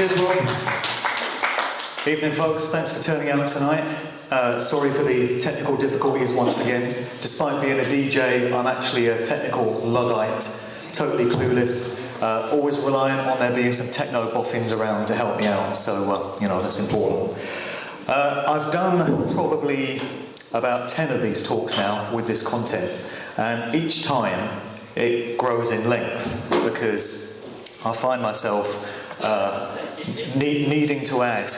Cheers, Rob. Evening, folks. Thanks for turning out tonight. Uh, sorry for the technical difficulties once again. Despite being a DJ, I'm actually a technical Luddite, totally clueless, uh, always reliant on there being some techno boffins around to help me out, so, uh, you know, that's important. Uh, I've done probably about 10 of these talks now with this content, and each time it grows in length because I find myself uh, need, needing to add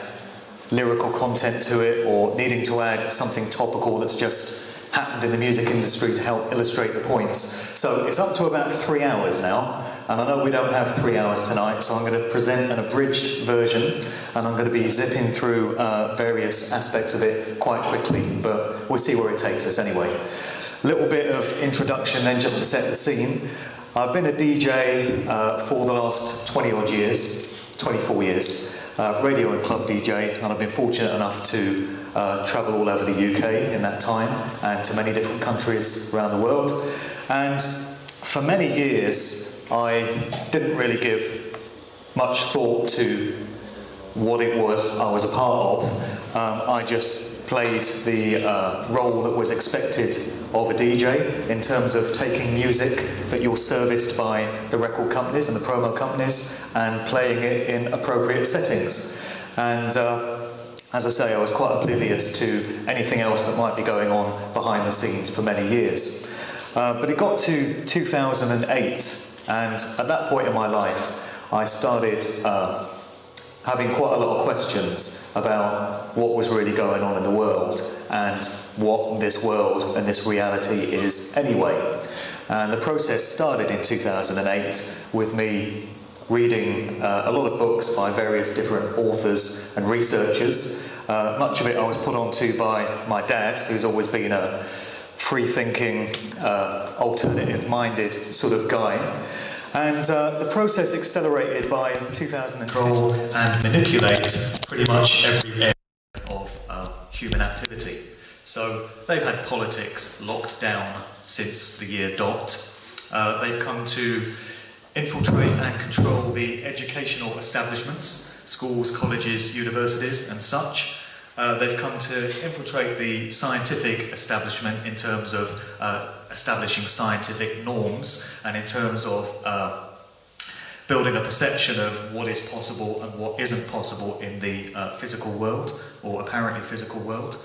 lyrical content to it or needing to add something topical that's just happened in the music industry to help illustrate the points. So it's up to about three hours now, and I know we don't have three hours tonight, so I'm going to present an abridged version, and I'm going to be zipping through uh, various aspects of it quite quickly, but we'll see where it takes us anyway. Little bit of introduction then just to set the scene. I've been a DJ uh, for the last 20 odd years, 24 years, uh, radio and club DJ, and I've been fortunate enough to uh, travel all over the UK in that time and to many different countries around the world. And for many years, I didn't really give much thought to what it was I was a part of. Um, I just played the uh, role that was expected of a DJ in terms of taking music that you're serviced by the record companies and the promo companies and playing it in appropriate settings. And uh, as I say, I was quite oblivious to anything else that might be going on behind the scenes for many years. Uh, but it got to 2008, and at that point in my life, I started uh, having quite a lot of questions about what was really going on in the world and what this world and this reality is anyway. And the process started in 2008 with me reading uh, a lot of books by various different authors and researchers. Uh, much of it I was put onto by my dad, who's always been a free-thinking, uh, alternative-minded sort of guy. And uh, the process accelerated by 2012 and manipulate pretty much every area of uh, human activity. So they've had politics locked down since the year dot. Uh, they've come to infiltrate and control the educational establishments, schools, colleges, universities and such. Uh, they've come to infiltrate the scientific establishment in terms of uh, establishing scientific norms and in terms of uh, building a perception of what is possible and what isn't possible in the uh, physical world or apparently physical world.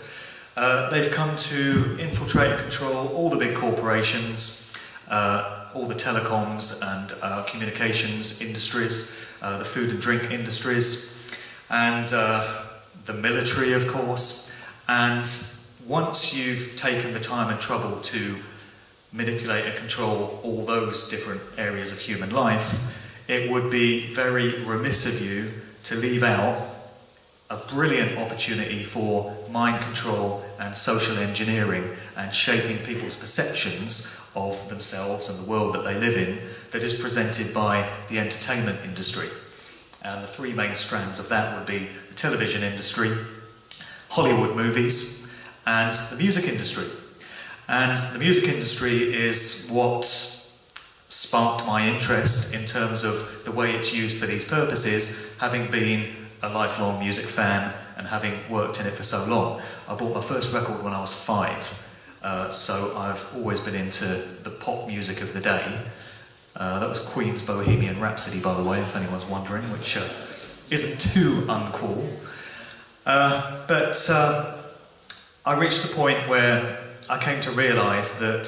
Uh, they've come to infiltrate and control all the big corporations, uh, all the telecoms and uh, communications industries, uh, the food and drink industries, and the military, of course. And once you've taken the time and trouble to manipulate and control all those different areas of human life, it would be very remiss of you to leave out a brilliant opportunity for mind control and social engineering and shaping people's perceptions of themselves and the world that they live in that is presented by the entertainment industry. And the three main strands of that would be the television industry, Hollywood movies, and the music industry. And the music industry is what sparked my interest in terms of the way it's used for these purposes, having been a lifelong music fan and having worked in it for so long. I bought my first record when I was five, uh, so I've always been into the pop music of the day. Uh, that was Queen's Bohemian Rhapsody, by the way, if anyone's wondering, which uh, isn't too uncool. Uh, but uh, I reached the point where I came to realise that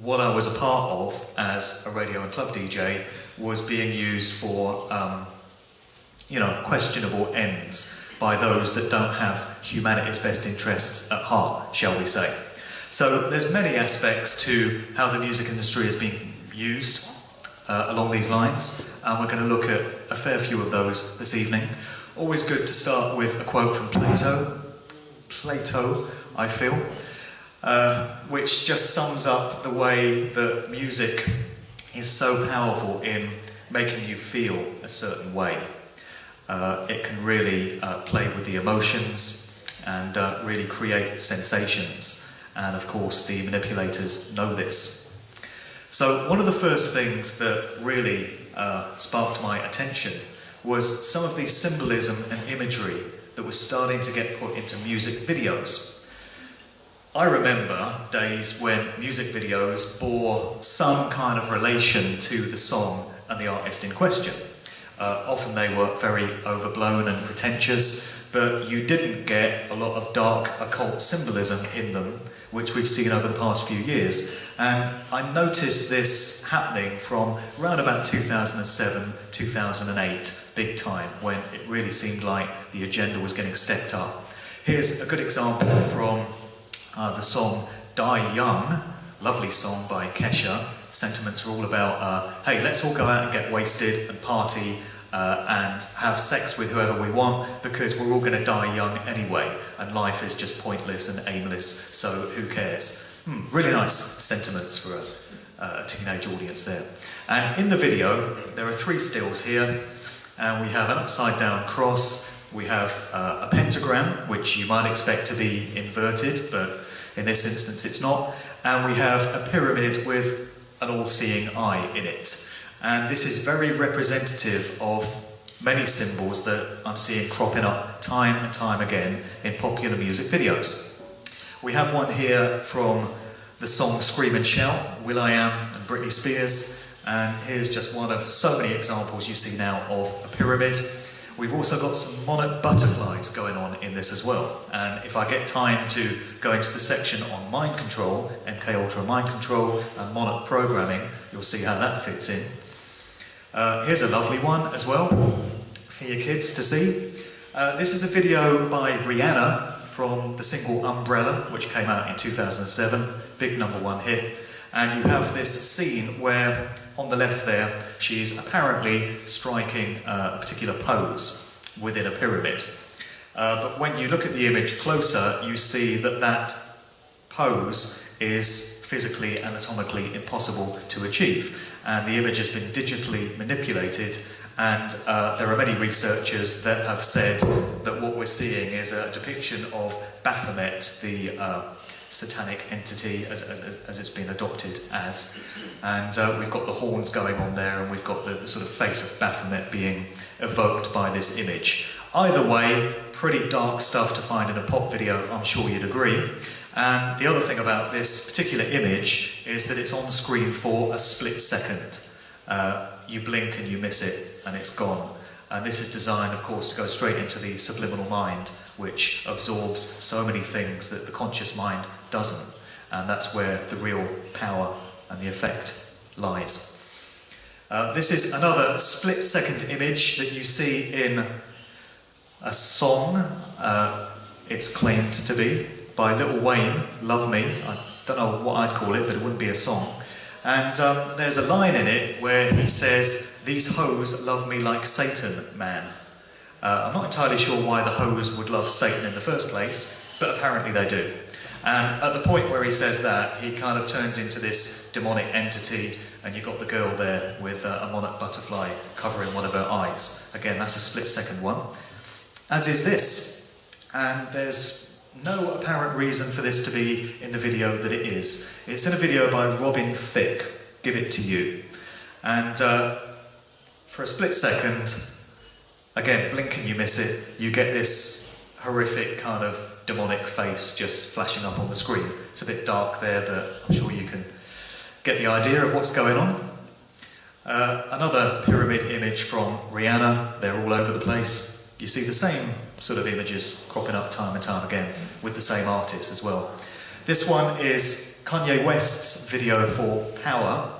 what I was a part of as a radio and club DJ was being used for um, you know, questionable ends by those that don't have humanity's best interests at heart, shall we say. So there's many aspects to how the music industry is being used uh, along these lines, and we're going to look at a fair few of those this evening. Always good to start with a quote from Plato. Plato, I feel, uh, which just sums up the way that music is so powerful in making you feel a certain way. Uh, it can really uh, play with the emotions and uh, really create sensations. And of course, the manipulators know this. So, one of the first things that really uh, sparked my attention was some of the symbolism and imagery that was starting to get put into music videos. I remember days when music videos bore some kind of relation to the song and the artist in question. Uh, often they were very overblown and pretentious, but you didn't get a lot of dark occult symbolism in them, which we've seen over the past few years. And I noticed this happening from around about 2007, 2008, big time, when it really seemed like the agenda was getting stepped up. Here's a good example from uh, the song Die Young, lovely song by Kesha, sentiments are all about, uh, hey, let's all go out and get wasted and party uh, and have sex with whoever we want because we're all going to die young anyway, and life is just pointless and aimless, so who cares? Hmm, really nice sentiments for a, uh, a teenage audience there. And in the video, there are three stills here, and we have an upside down cross, we have uh, a pentagram, which you might expect to be inverted, but in this instance it's not, and we have a pyramid with an all-seeing eye in it. And this is very representative of many symbols that I'm seeing cropping up time and time again in popular music videos. We have one here from the song Scream and Shout, will.i.am and Britney Spears, and here's just one of so many examples you see now of a pyramid. We've also got some monarch butterflies going on in this as well. And if I get time to go into the section on mind control, MK Ultra mind control and monarch programming, you'll see how that fits in. Uh, here's a lovely one as well for your kids to see. Uh, this is a video by Rihanna from the single Umbrella, which came out in 2007, big number one hit. And you have this scene where on the left there, she's apparently striking a particular pose within a pyramid. Uh, but when you look at the image closer, you see that that pose is physically, anatomically impossible to achieve. And the image has been digitally manipulated and uh, there are many researchers that have said that what we're seeing is a depiction of Baphomet, the uh, satanic entity as, as, as, it's been adopted as. And uh, we've got the horns going on there, and we've got the, the, sort of face of Baphomet being evoked by this image. Either way, pretty dark stuff to find in a pop video, I'm sure you'd agree. And the other thing about this particular image is that it's on screen for a split second. Uh, you blink and you miss it, and it's gone. And this is designed, of course, to go straight into the subliminal mind, which absorbs so many things that the conscious mind doesn't. And that's where the real power and the effect lies. Uh, this is another split second image that you see in a song, uh, it's claimed to be, by Lil Wayne, Love Me. I don't know what I'd call it, but it wouldn't be a song. And um, there's a line in it where he says, These hoes love me like Satan, man. Uh, I'm not entirely sure why the hoes would love Satan in the first place, but apparently they do. And at the point where he says that, he kind of turns into this demonic entity, and you've got the girl there with uh, a monarch butterfly covering one of her eyes. Again, that's a split second one. As is this. And there's no apparent reason for this to be in the video that it is. It's in a video by Robin Thicke, Give It To You. And uh, for a split second, again, blink and you miss it, you get this horrific kind of demonic face just flashing up on the screen. It's a bit dark there, but I'm sure you can get the idea of what's going on. Uh, another pyramid image from Rihanna, they're all over the place. You see the same sort of images cropping up time and time again with the same artists as well. This one is Kanye West's video for Power,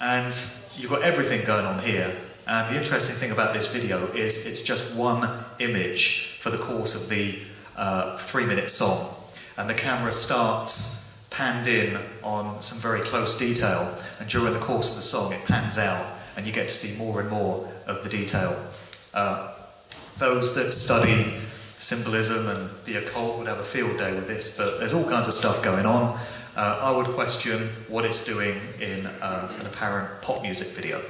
and you've got everything going on here. And the interesting thing about this video is it's just one image for the course of the uh, three minute song. And the camera starts panned in on some very close detail, and during the course of the song, it pans out, and you get to see more and more of the detail. Uh, those that study symbolism and the occult would have a field day with this, but there's all kinds of stuff going on. Uh, I would question what it's doing in um, an apparent pop music video.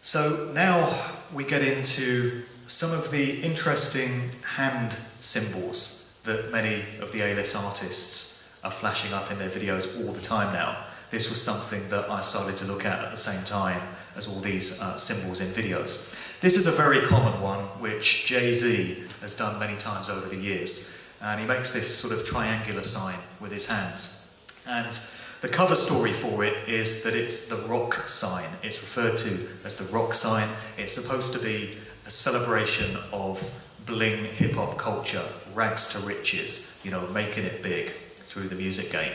So now we get into some of the interesting hand symbols that many of the A-list artists are flashing up in their videos all the time now. This was something that I started to look at at the same time as all these uh, symbols in videos. This is a very common one, which Jay-Z has done many times over the years. And he makes this sort of triangular sign with his hands. And the cover story for it is that it's the rock sign. It's referred to as the rock sign. It's supposed to be a celebration of bling hip hop culture, rags to riches, you know, making it big through the music game.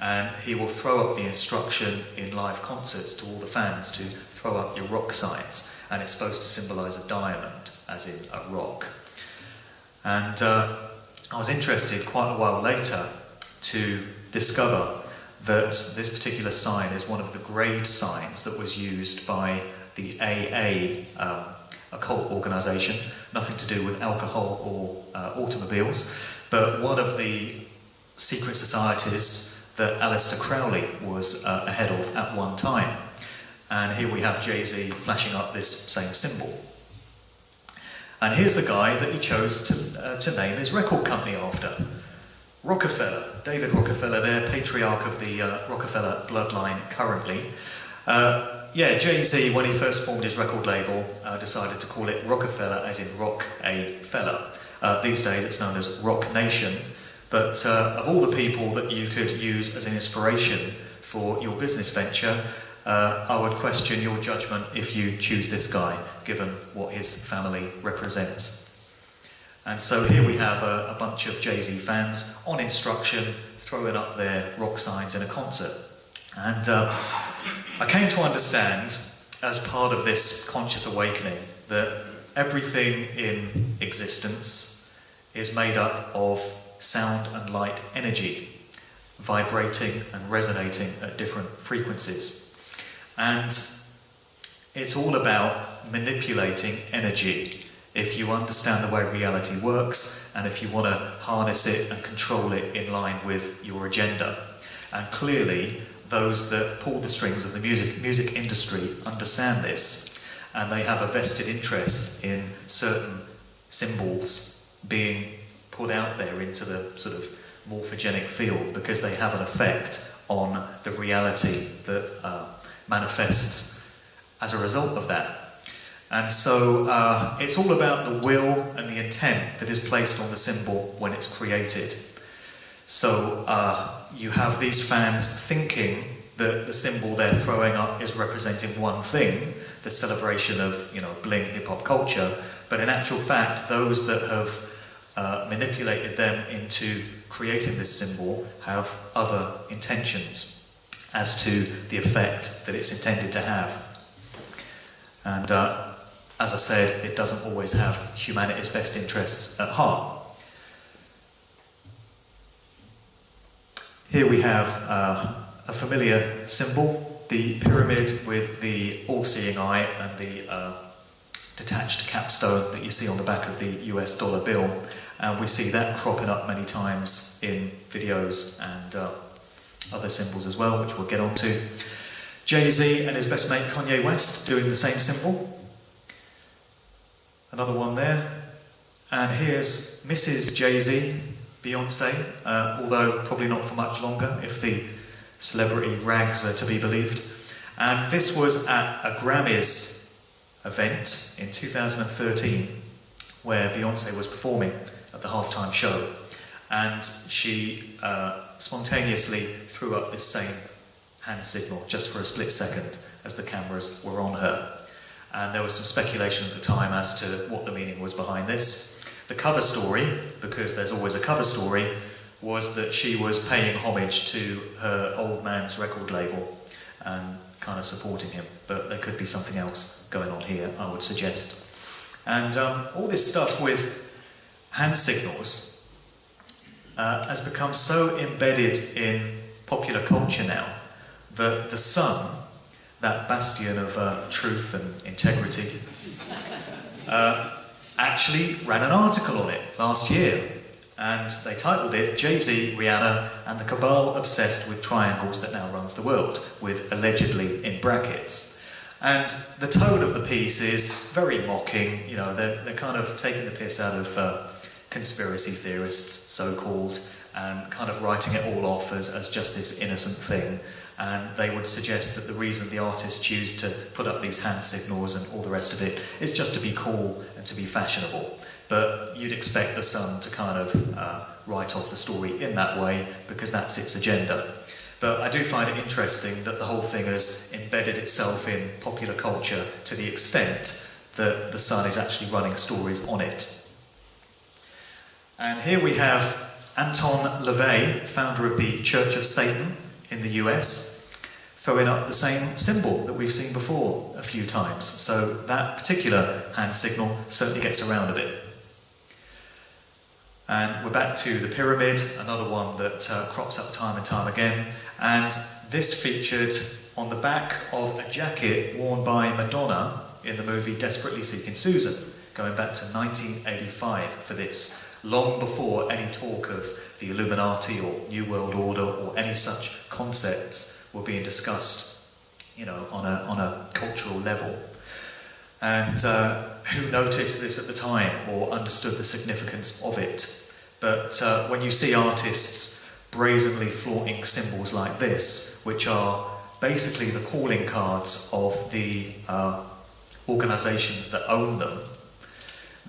And he will throw up the instruction in live concerts to all the fans to throw up your rock signs and it's supposed to symbolize a diamond, as in a rock. And uh, I was interested quite a while later to discover that this particular sign is one of the grade signs that was used by the AA um, occult organization, nothing to do with alcohol or uh, automobiles, but one of the secret societies that Aleister Crowley was uh, ahead of at one time. And here we have Jay-Z flashing up this same symbol. And here's the guy that he chose to, uh, to name his record company after. Rockefeller, David Rockefeller there, patriarch of the uh, Rockefeller bloodline currently. Uh, yeah, Jay-Z, when he first formed his record label, uh, decided to call it Rockefeller, as in rock a fella. Uh, these days it's known as Roc Nation. But uh, of all the people that you could use as an inspiration for your business venture, uh, I would question your judgment if you choose this guy, given what his family represents. And so here we have a, a bunch of Jay-Z fans on instruction, throwing up their rock signs in a concert. And uh, I came to understand, as part of this conscious awakening, that everything in existence is made up of sound and light energy, vibrating and resonating at different frequencies. And it's all about manipulating energy. If you understand the way reality works, and if you want to harness it and control it in line with your agenda. And clearly, those that pull the strings of the music, music industry understand this, and they have a vested interest in certain symbols being put out there into the sort of morphogenic field because they have an effect on the reality that uh, manifests as a result of that. And so uh, it's all about the will and the intent that is placed on the symbol when it's created. So uh, you have these fans thinking that the symbol they're throwing up is representing one thing, the celebration of you know bling hip hop culture, but in actual fact, those that have uh, manipulated them into creating this symbol have other intentions as to the effect that it's intended to have. And uh, as I said, it doesn't always have humanity's best interests at heart. Here we have uh, a familiar symbol, the pyramid with the all-seeing eye and the uh, detached capstone that you see on the back of the US dollar bill. And we see that cropping up many times in videos and uh, other symbols as well, which we'll get onto. Jay-Z and his best mate Kanye West doing the same symbol. Another one there. And here's Mrs. Jay-Z, Beyonce, uh, although probably not for much longer if the celebrity rags are to be believed. And this was at a Grammys event in 2013 where Beyonce was performing at the halftime show. And she uh, spontaneously threw up this same hand signal just for a split second as the cameras were on her. And there was some speculation at the time as to what the meaning was behind this. The cover story, because there's always a cover story, was that she was paying homage to her old man's record label and kind of supporting him. But there could be something else going on here, I would suggest. And um, all this stuff with hand signals uh, has become so embedded in popular culture now that the sun, that bastion of uh, truth and integrity, uh, actually ran an article on it last year. And they titled it Jay Z, Rihanna, and the cabal obsessed with triangles that now runs the world, with allegedly in brackets. And the tone of the piece is very mocking, you know, they're, they're kind of taking the piss out of uh, conspiracy theorists, so called, and kind of writing it all off as, as just this innocent thing. And they would suggest that the reason the artists choose to put up these hand signals and all the rest of it is just to be cool to be fashionable. But you'd expect the Sun to kind of uh, write off the story in that way because that's its agenda. But I do find it interesting that the whole thing has embedded itself in popular culture to the extent that the Sun is actually running stories on it. And here we have Anton LaVey, founder of the Church of Satan in the US, throwing up the same symbol that we've seen before a few times. So that particular hand signal certainly gets around a bit. And we're back to the pyramid, another one that uh, crops up time and time again. And this featured on the back of a jacket worn by Madonna in the movie Desperately Seeking Susan, going back to 1985 for this, long before any talk of the Illuminati or New World Order or any such concepts were being discussed, you know, on a, on a cultural level. And uh, who noticed this at the time or understood the significance of it? But uh, when you see artists brazenly flaunting symbols like this, which are basically the calling cards of the uh, organisations that own them.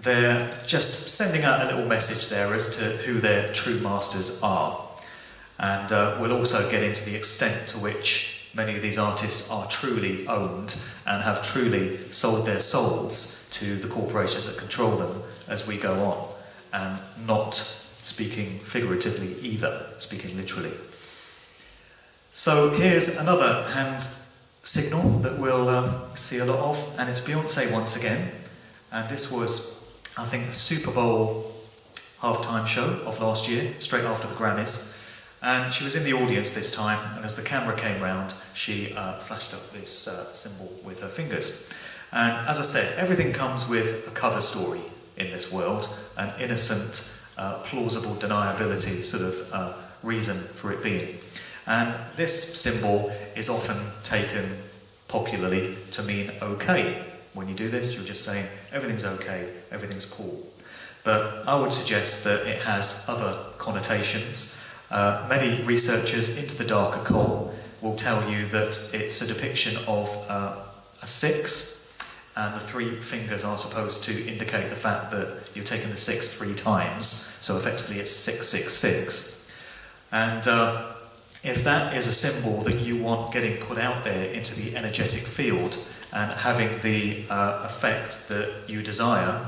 They're just sending out a little message there as to who their true masters are. And uh, we'll also get into the extent to which many of these artists are truly owned and have truly sold their souls to the corporations that control them as we go on, and not speaking figuratively either, speaking literally. So here's another hand signal that we'll uh, see a lot of, and it's Beyonce once again. And this was, I think, the Super Bowl halftime show of last year, straight after the Grammys. And she was in the audience this time, and as the camera came round, she uh, flashed up this uh, symbol with her fingers. And as I said, everything comes with a cover story in this world, an innocent uh, plausible deniability sort of uh, reason for it being. And this symbol is often taken popularly to mean okay. When you do this, you're just saying everything's okay, everything's cool. But I would suggest that it has other connotations. Uh, many researchers into the dark occult will tell you that it's a depiction of uh, a six and the three fingers are supposed to indicate the fact that you've taken the six three times, so effectively it's 666. And uh, if that is a symbol that you want getting put out there into the energetic field and having the uh, effect that you desire,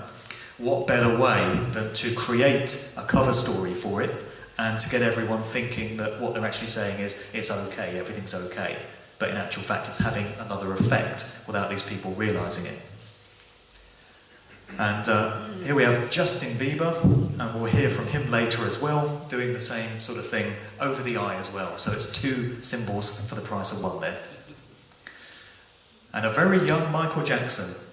what better way than to create a cover story for it and to get everyone thinking that what they're actually saying is it's okay, everything's okay but in actual fact it's having another effect without these people realizing it. And uh, here we have Justin Bieber, and we'll hear from him later as well, doing the same sort of thing over the eye as well. So it's two symbols for the price of one there. And a very young Michael Jackson.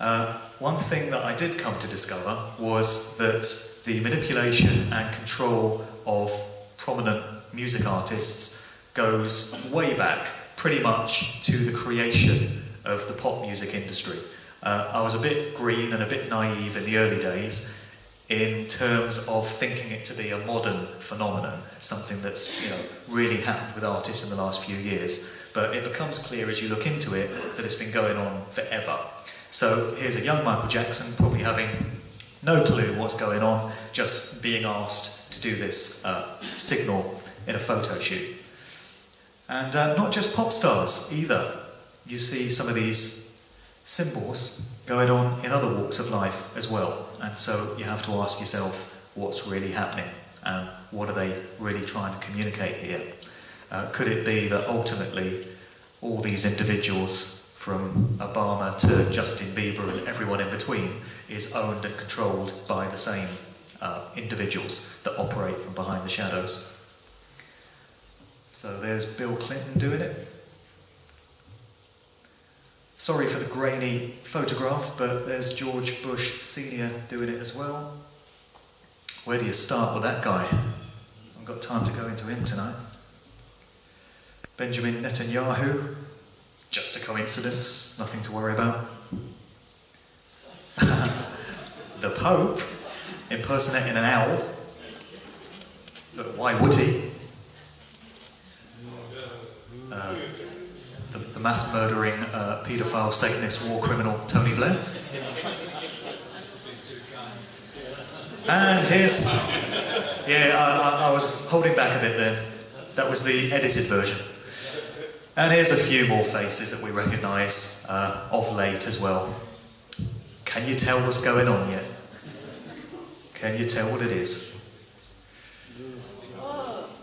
Uh, one thing that I did come to discover was that the manipulation and control of prominent music artists goes way back pretty much to the creation of the pop music industry. Uh, I was a bit green and a bit naive in the early days in terms of thinking it to be a modern phenomenon, something that's you know really happened with artists in the last few years. But it becomes clear as you look into it that it's been going on forever. So here's a young Michael Jackson probably having no clue what's going on, just being asked to do this uh, signal in a photo shoot. And uh, not just pop stars either. You see some of these symbols going on in other walks of life as well. And so you have to ask yourself what's really happening and what are they really trying to communicate here? Uh, could it be that ultimately all these individuals from Obama to Justin Bieber and everyone in between is owned and controlled by the same uh, individuals that operate from behind the shadows? So there's Bill Clinton doing it. Sorry for the grainy photograph, but there's George Bush Sr. doing it as well. Where do you start with that guy? I've got time to go into him tonight. Benjamin Netanyahu, just a coincidence, nothing to worry about. the Pope impersonating an owl, but why would he? Uh, the, the, mass murdering uh, paedophile, Satanist, war criminal Tony Blair. And here's, yeah, I, I, I was holding back a bit there. That was the edited version. And here's a few more faces that we recognise uh, of late as well. Can you tell what's going on yet? Can you tell what it is?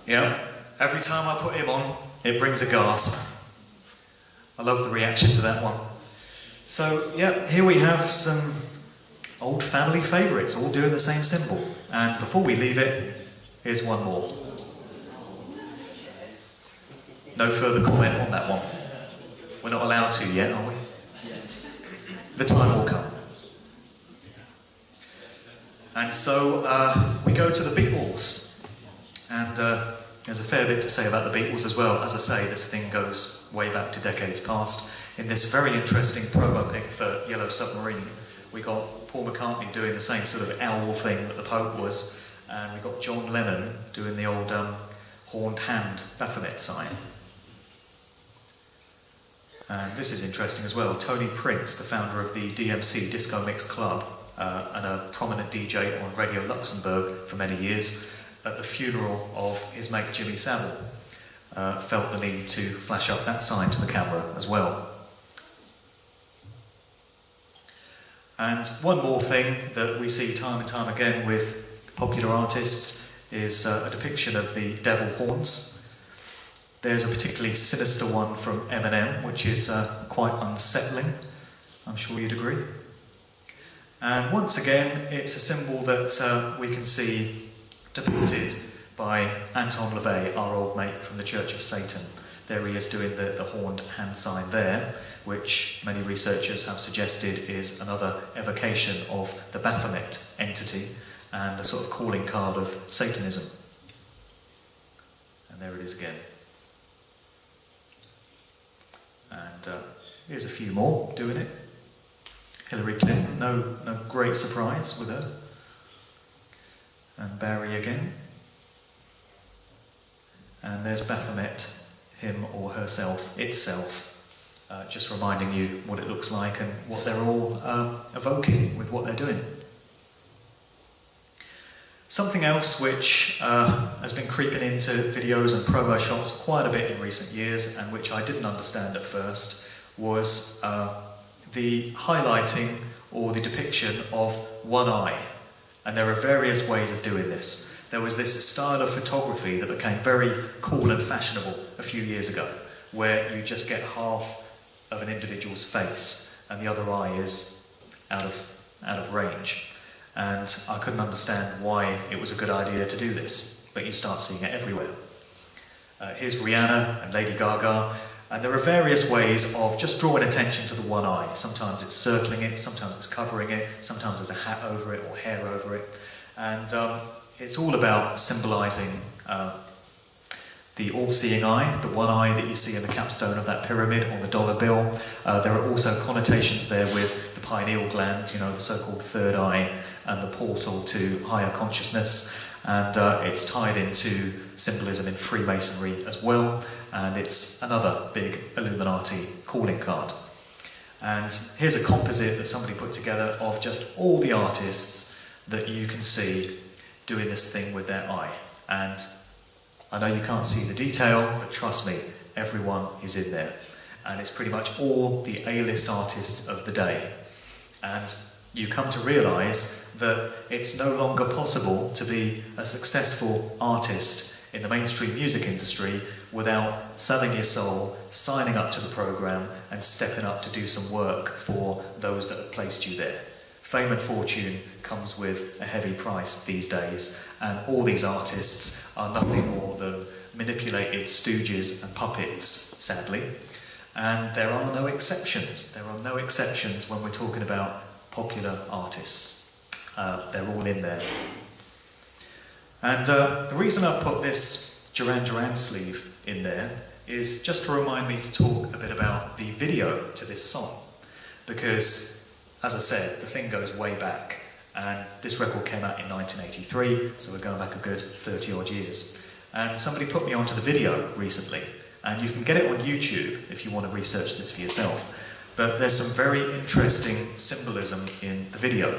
Yeah, every time I put him on, it brings a gasp. I love the reaction to that one. So, yeah, here we have some old family favourites, all doing the same symbol. And before we leave it, here's one more. No further comment on that one. We're not allowed to yet, are we? The time will come. And so uh, we go to the Beatles. And uh, there's a fair bit to say about the Beatles as well. As I say, this thing goes way back to decades past. In this very interesting promo pic for Yellow Submarine, we got Paul McCartney doing the same sort of owl thing that the Pope was, and we got John Lennon doing the old um, horned hand Baphomet sign. And this is interesting as well. Tony Prince, the founder of the DMC Disco Mix Club uh, and a prominent DJ on Radio Luxembourg for many years, at the funeral of his mate Jimmy Savile, uh, felt the need to flash up that sign to the camera as well. And one more thing that we see time and time again with popular artists is uh, a depiction of the devil horns there's a particularly sinister one from Eminem, which is uh, quite unsettling. I'm sure you'd agree. And once again, it's a symbol that uh, we can see depicted by Anton LaVey, our old mate from the Church of Satan. There he is doing the, the horned hand sign there, which many researchers have suggested is another evocation of the Baphomet entity and a sort of calling card of Satanism. And there it is again. And uh, here's a few more doing it. Hillary Clinton, no, no great surprise with her. And Barry again. And there's Baphomet, him or herself, itself, uh, just reminding you what it looks like and what they're all uh, evoking with what they're doing. Something else which uh, has been creeping into videos and promo shots quite a bit in recent years and which I didn't understand at first was uh, the highlighting or the depiction of one eye. And there are various ways of doing this. There was this style of photography that became very cool and fashionable a few years ago, where you just get half of an individual's face and the other eye is out of, out of range and I couldn't understand why it was a good idea to do this, but you start seeing it everywhere. Uh, here's Rihanna and Lady Gaga, and there are various ways of just drawing attention to the one eye. Sometimes it's circling it, sometimes it's covering it, sometimes there's a hat over it or hair over it, and um, it's all about symbolizing uh, the all-seeing eye, the one eye that you see in the capstone of that pyramid on the dollar bill. Uh, there are also connotations there with the pineal gland, you know, the so-called third eye, and the portal to higher consciousness. And uh, it's tied into symbolism in Freemasonry as well. And it's another big Illuminati calling card. And here's a composite that somebody put together of just all the artists that you can see doing this thing with their eye. And I know you can't see the detail, but trust me, everyone is in there. And it's pretty much all the A-list artists of the day. And you come to realise that it's no longer possible to be a successful artist in the mainstream music industry without selling your soul, signing up to the programme, and stepping up to do some work for those that have placed you there. Fame and fortune comes with a heavy price these days, and all these artists are nothing more than manipulated stooges and puppets, sadly. And there are no exceptions. There are no exceptions when we're talking about popular artists. Uh, they're all in there. And uh, the reason I've put this Duran Duran sleeve in there is just to remind me to talk a bit about the video to this song. Because, as I said, the thing goes way back. And this record came out in 1983, so we're going back a good 30 odd years. And somebody put me onto the video recently, and you can get it on YouTube if you want to research this for yourself. But there's some very interesting symbolism in the video.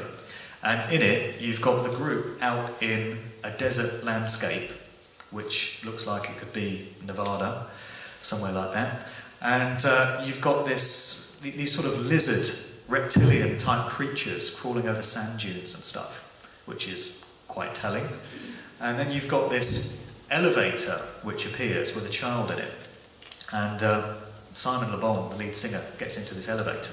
And in it, you've got the group out in a desert landscape, which looks like it could be Nevada, somewhere like that. And uh, you've got this, these sort of lizard reptilian type creatures crawling over sand dunes and stuff, which is quite telling. And then you've got this elevator which appears with a child in it. And uh, Simon Le Bon, the lead singer, gets into this elevator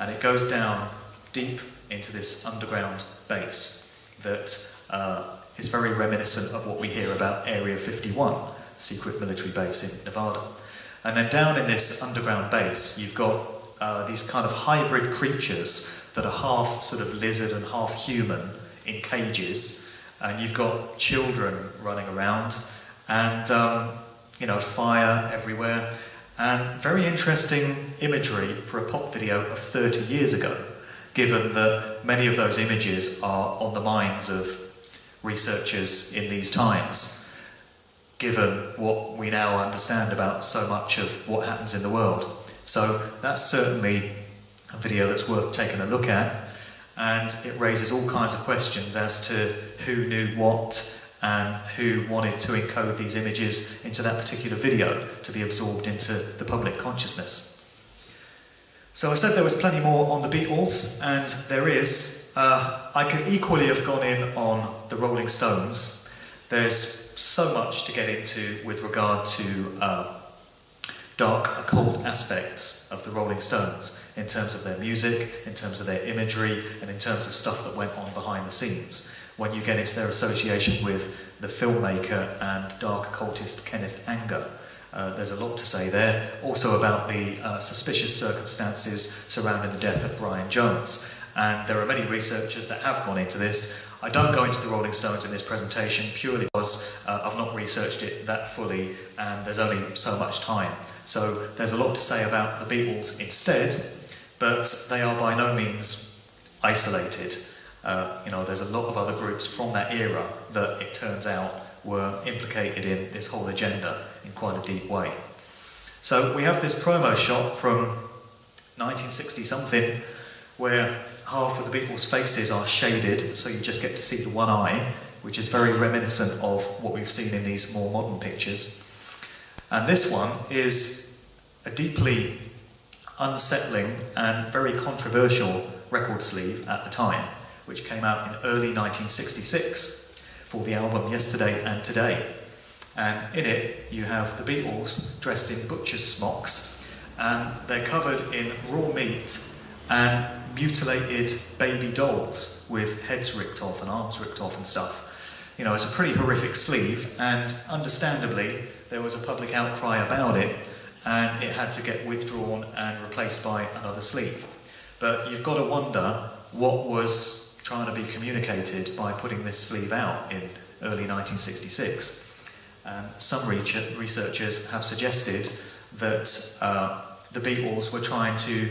and it goes down deep into this underground base that uh, is very reminiscent of what we hear about Area 51, secret military base in Nevada. And then down in this underground base, you've got uh, these kind of hybrid creatures that are half sort of lizard and half human in cages, and you've got children running around, and um, you know fire everywhere, and very interesting imagery for a pop video of 30 years ago, given that many of those images are on the minds of researchers in these times, given what we now understand about so much of what happens in the world. So that's certainly a video that's worth taking a look at, and it raises all kinds of questions as to who knew what and who wanted to encode these images into that particular video to be absorbed into the public consciousness. So I said there was plenty more on the Beatles, and there is. Uh, I could equally have gone in on the Rolling Stones. There's so much to get into with regard to uh, dark, occult aspects of the Rolling Stones in terms of their music, in terms of their imagery, and in terms of stuff that went on behind the scenes. When you get into their association with the filmmaker and dark occultist Kenneth Anger, uh, there's a lot to say there. Also about the uh, suspicious circumstances surrounding the death of Brian Jones. And there are many researchers that have gone into this. I don't go into the Rolling Stones in this presentation purely because uh, I've not researched it that fully and there's only so much time. So there's a lot to say about the Beatles instead, but they are by no means isolated. Uh, you know, there's a lot of other groups from that era that it turns out were implicated in this whole agenda in quite a deep way. So we have this promo shot from 1960 something where half of the Beatles' faces are shaded, so you just get to see the one eye, which is very reminiscent of what we've seen in these more modern pictures. And this one is a deeply unsettling and very controversial record sleeve at the time, which came out in early 1966 for the album Yesterday and Today. And in it, you have the Beatles dressed in butcher's smocks, and they're covered in raw meat and mutilated baby dolls with heads ripped off and arms ripped off and stuff. You know, it's a pretty horrific sleeve, and understandably, there was a public outcry about it and it had to get withdrawn and replaced by another sleeve. But you've got to wonder what was trying to be communicated by putting this sleeve out in early 1966. And some researchers have suggested that uh, the Beatles were trying to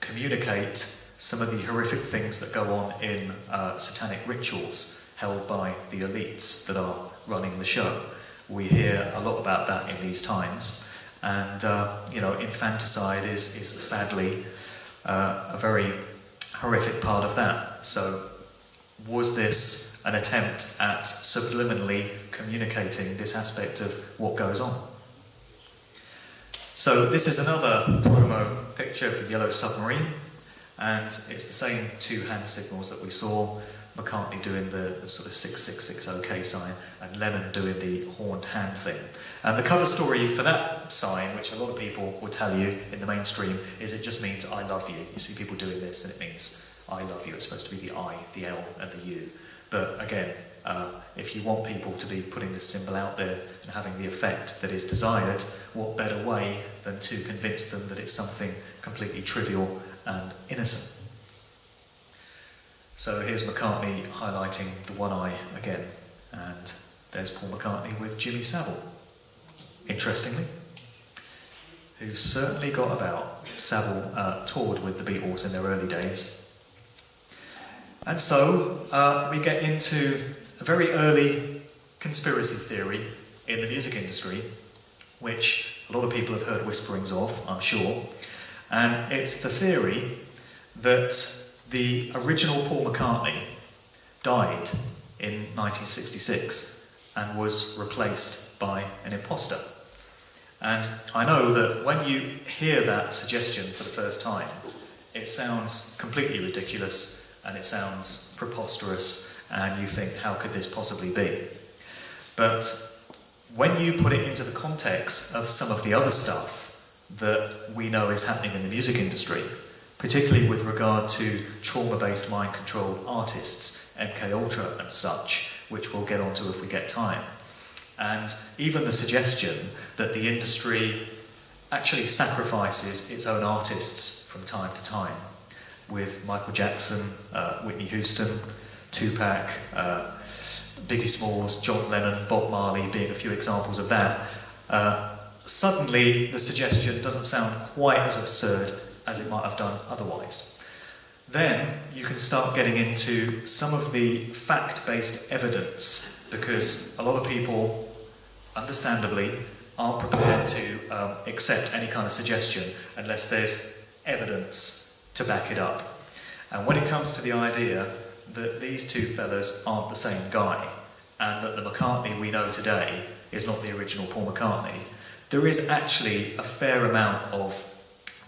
communicate some of the horrific things that go on in uh, satanic rituals held by the elites that are running the show. We hear a lot about that in these times, and uh, you know, infanticide is, is sadly uh, a very horrific part of that. So, was this an attempt at subliminally communicating this aspect of what goes on? So, this is another promo picture for Yellow Submarine, and it's the same two hand signals that we saw McCartney doing the, the sort of 666 OK sign, and Lennon doing the horned hand thing. And the cover story for that sign, which a lot of people will tell you in the mainstream, is it just means I love you. You see people doing this, and it means I love you. It's supposed to be the I, the L, and the U. But again, uh, if you want people to be putting this symbol out there, and having the effect that is desired, what better way than to convince them that it's something completely trivial and innocent? So here's McCartney highlighting the one eye again, and there's Paul McCartney with Jimmy Savile. Interestingly, who certainly got about. Savile uh, toured with the Beatles in their early days. And so uh, we get into a very early conspiracy theory in the music industry, which a lot of people have heard whisperings of, I'm sure. And it's the theory that the original Paul McCartney died in 1966 and was replaced by an imposter. And I know that when you hear that suggestion for the first time, it sounds completely ridiculous and it sounds preposterous, and you think, how could this possibly be? But when you put it into the context of some of the other stuff that we know is happening in the music industry, particularly with regard to trauma-based mind-controlled artists, MK Ultra and such, which we'll get onto if we get time, and even the suggestion that the industry actually sacrifices its own artists from time to time, with Michael Jackson, uh, Whitney Houston, Tupac, uh, Biggie Smalls, John Lennon, Bob Marley being a few examples of that. Uh, suddenly, the suggestion doesn't sound quite as absurd as it might have done otherwise. Then you can start getting into some of the fact-based evidence because a lot of people understandably, aren't prepared to um, accept any kind of suggestion unless there's evidence to back it up. And when it comes to the idea that these two fellas aren't the same guy, and that the McCartney we know today is not the original Paul McCartney, there is actually a fair amount of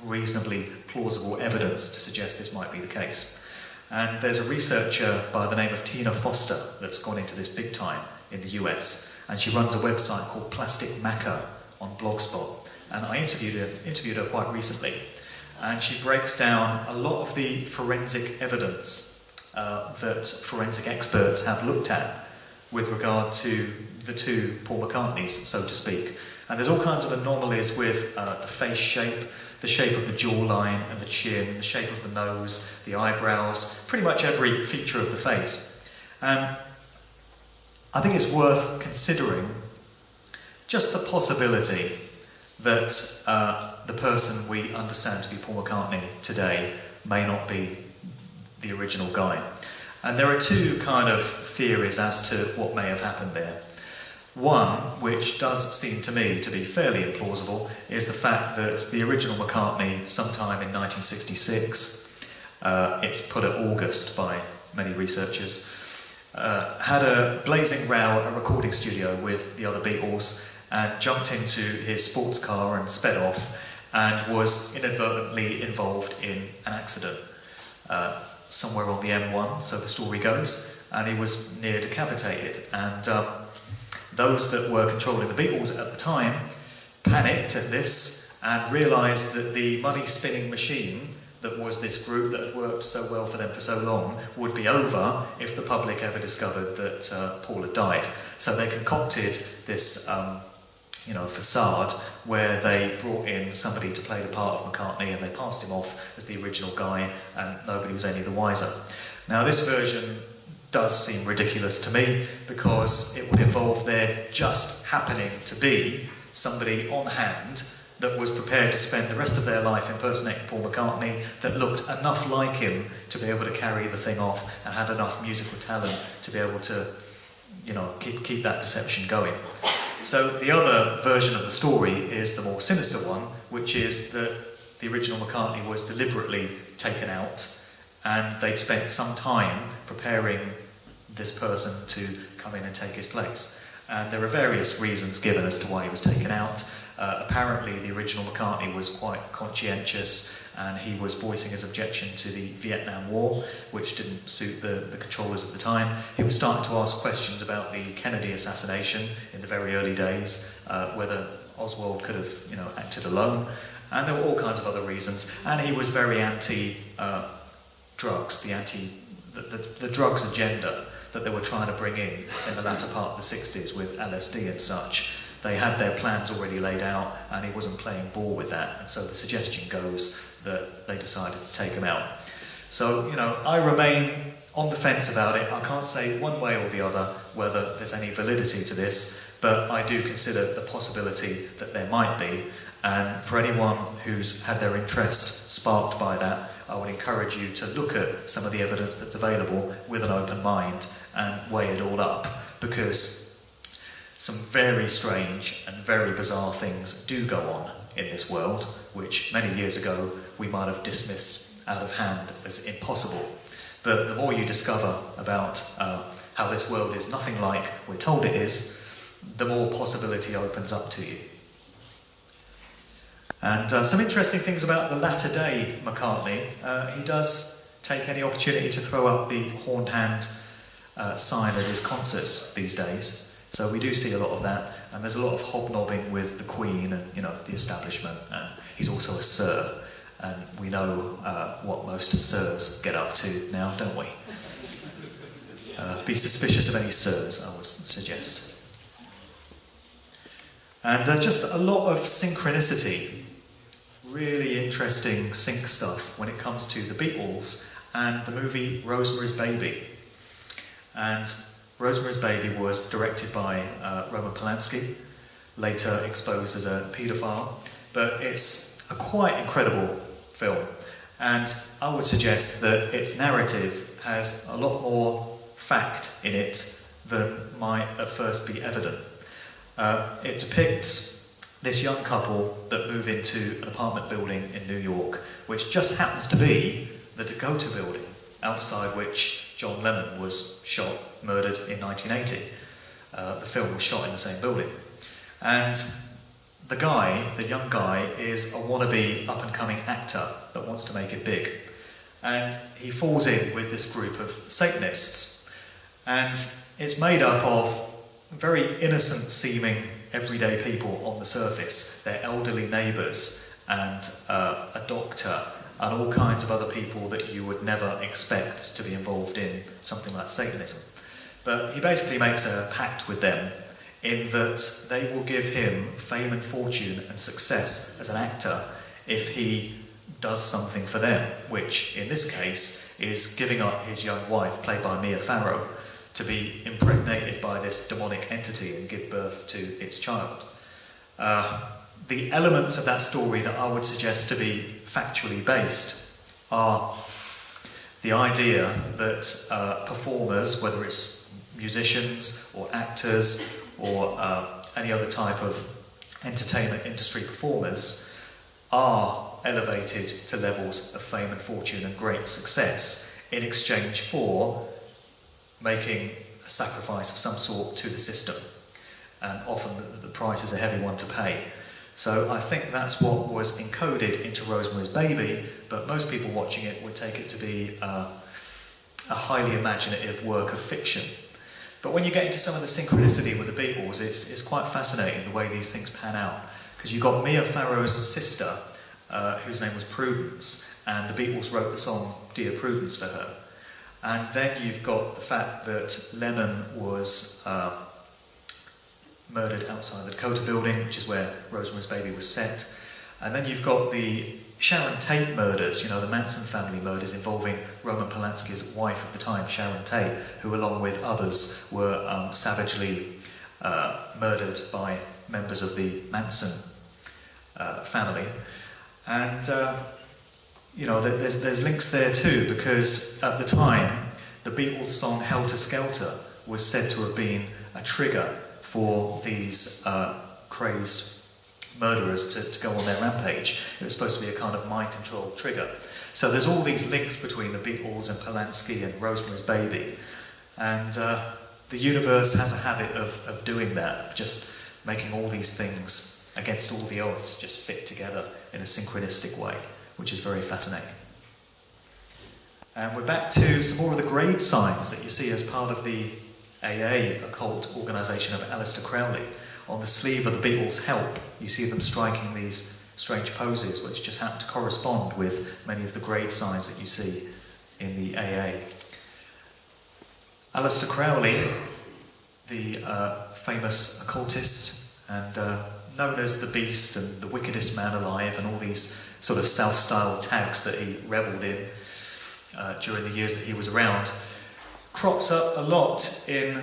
reasonably plausible evidence to suggest this might be the case. And there's a researcher by the name of Tina Foster that's gone into this big time in the US and she runs a website called Plastic Macca on Blogspot. And I interviewed her, interviewed her quite recently, and she breaks down a lot of the forensic evidence uh, that forensic experts have looked at with regard to the two Paul McCartneys, so to speak. And there's all kinds of anomalies with uh, the face shape, the shape of the jawline and the chin, the shape of the nose, the eyebrows, pretty much every feature of the face. And I think it's worth considering just the possibility that uh, the person we understand to be Paul McCartney today may not be the original guy. And there are two kind of theories as to what may have happened there. One, which does seem to me to be fairly implausible, is the fact that the original McCartney, sometime in 1966, uh, it's put at August by many researchers, uh, had a blazing row at a recording studio with the other Beatles and jumped into his sports car and sped off and was inadvertently involved in an accident uh, somewhere on the M1, so the story goes, and he was near decapitated. And um, those that were controlling the Beatles at the time panicked at this and realised that the money spinning machine that was this group that had worked so well for them for so long would be over if the public ever discovered that uh, Paul had died. So they concocted this, um, you know, facade where they brought in somebody to play the part of McCartney and they passed him off as the original guy and nobody was any the wiser. Now this version does seem ridiculous to me because it would involve there just happening to be somebody on hand that was prepared to spend the rest of their life impersonating Paul McCartney, that looked enough like him to be able to carry the thing off and had enough musical talent to be able to, you know, keep, keep that deception going. So the other version of the story is the more sinister one, which is that the original McCartney was deliberately taken out and they'd spent some time preparing this person to come in and take his place. And there are various reasons given as to why he was taken out. Uh, apparently, the original McCartney was quite conscientious and he was voicing his objection to the Vietnam War, which didn't suit the, the controllers at the time. He was starting to ask questions about the Kennedy assassination in the very early days, uh, whether Oswald could have you know, acted alone. And there were all kinds of other reasons. And he was very anti uh, drugs, the anti the, the, the drugs agenda that they were trying to bring in in the latter part of the 60s with LSD and such They had their plans already laid out, and he wasn't playing ball with that. And so the suggestion goes that they decided to take him out. So, you know, I remain on the fence about it. I can't say one way or the other whether there's any validity to this, but I do consider the possibility that there might be. And for anyone who's had their interest sparked by that, I would encourage you to look at some of the evidence that's available with an open mind and weigh it all up because some very strange and very bizarre things do go on in this world, which many years ago we might have dismissed out of hand as impossible. But the more you discover about uh, how this world is nothing like we're told it is, the more possibility opens up to you. And uh, some interesting things about the latter day McCartney. Uh, he does take any opportunity to throw up the horned hand uh, sign at his concerts these days. So we do see a lot of that, and there's a lot of hobnobbing with the Queen and you know the establishment. And he's also a Sir, and we know uh, what most Sirs get up to now, don't we? Uh, be suspicious of any Sirs, I would suggest. And uh, just a lot of synchronicity, really interesting sync stuff when it comes to the Beatles and the movie Rosemary's Baby. And Rosemary's Baby was directed by uh, Roman Polanski, later exposed as a paedophile, but it's a quite incredible film. And I would suggest that its narrative has a lot more fact in it than might at first be evident. Uh, it depicts this young couple that move into an apartment building in New York, which just happens to be the Dakota building, outside which John Lennon was shot murdered in 1980. Uh, the film was shot in the same building. And the guy, the young guy, is a wannabe up and coming actor that wants to make it big. And he falls in with this group of Satanists. And it's made up of very innocent seeming everyday people on the surface. They're elderly neighbours and uh, a doctor and all kinds of other people that you would never expect to be involved in something like Satanism. But he basically makes a pact with them in that they will give him fame and fortune and success as an actor if he does something for them, which in this case is giving up his young wife, played by Mia Farrow, to be impregnated by this demonic entity and give birth to its child. Uh, the elements of that story that I would suggest to be factually based are the idea that uh, performers, whether it's musicians or actors or uh, any other type of entertainment industry performers are elevated to levels of fame and fortune and great success in exchange for making a sacrifice of some sort to the system. And often the, the price is a heavy one to pay. So I think that's what was encoded into Rosemary's Baby, but most people watching it would take it to be uh, a highly imaginative work of fiction. But when you get into some of the synchronicity with the Beatles, it's, it's quite fascinating the way these things pan out. Because you've got Mia Farrow's sister, uh, whose name was Prudence, and the Beatles wrote the song Dear Prudence for her. And then you've got the fact that Lennon was uh, murdered outside the Dakota building, which is where Rosemary's Baby was set. And then you've got the Sharon Tate murders, you know, the Manson family murders involving Roman Polanski's wife at the time, Sharon Tate, who, along with others, were um, savagely uh, murdered by members of the Manson uh, family. And, uh, you know, there's, there's links there too, because at the time, the Beatles song Helter Skelter was said to have been a trigger for these uh, crazed murderers to, to go on their rampage. It was supposed to be a kind of mind control trigger. So there's all these links between the Beatles and Polanski and Rosemary's Baby. And uh, the universe has a habit of, of doing that, just making all these things against all the odds just fit together in a synchronistic way, which is very fascinating. And we're back to some more of the grade signs that you see as part of the AA occult organisation of Aleister Crowley on the sleeve of the Beatles' Help, you see them striking these strange poses which just happen to correspond with many of the grade signs that you see in the AA. Aleister Crowley, the uh, famous occultist and uh, known as the Beast and the wickedest man alive, and all these sort of self-styled tags that he revelled in uh, during the years that he was around, crops up a lot in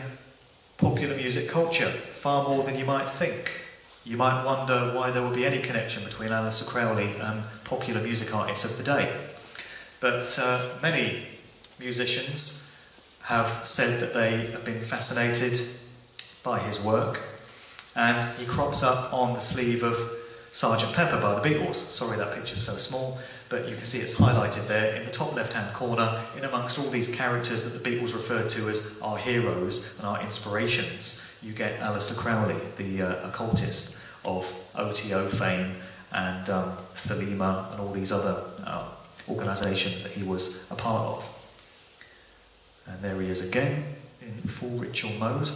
popular music culture, far more than you might think. You might wonder why there would be any connection between Aleister Crowley and popular music artists of the day. But uh, many musicians have said that they have been fascinated by his work, and he crops up on the sleeve of Sgt. Pepper by the Beatles. Sorry that picture's so small, but you can see it's highlighted there in the top left-hand corner, in amongst all these characters that the Beatles referred to as our heroes and our inspirations. You get Aleister Crowley, the uh, occultist of OTO fame, and um, Thelema, and all these other uh, organisations that he was a part of. And there he is again in full ritual mode.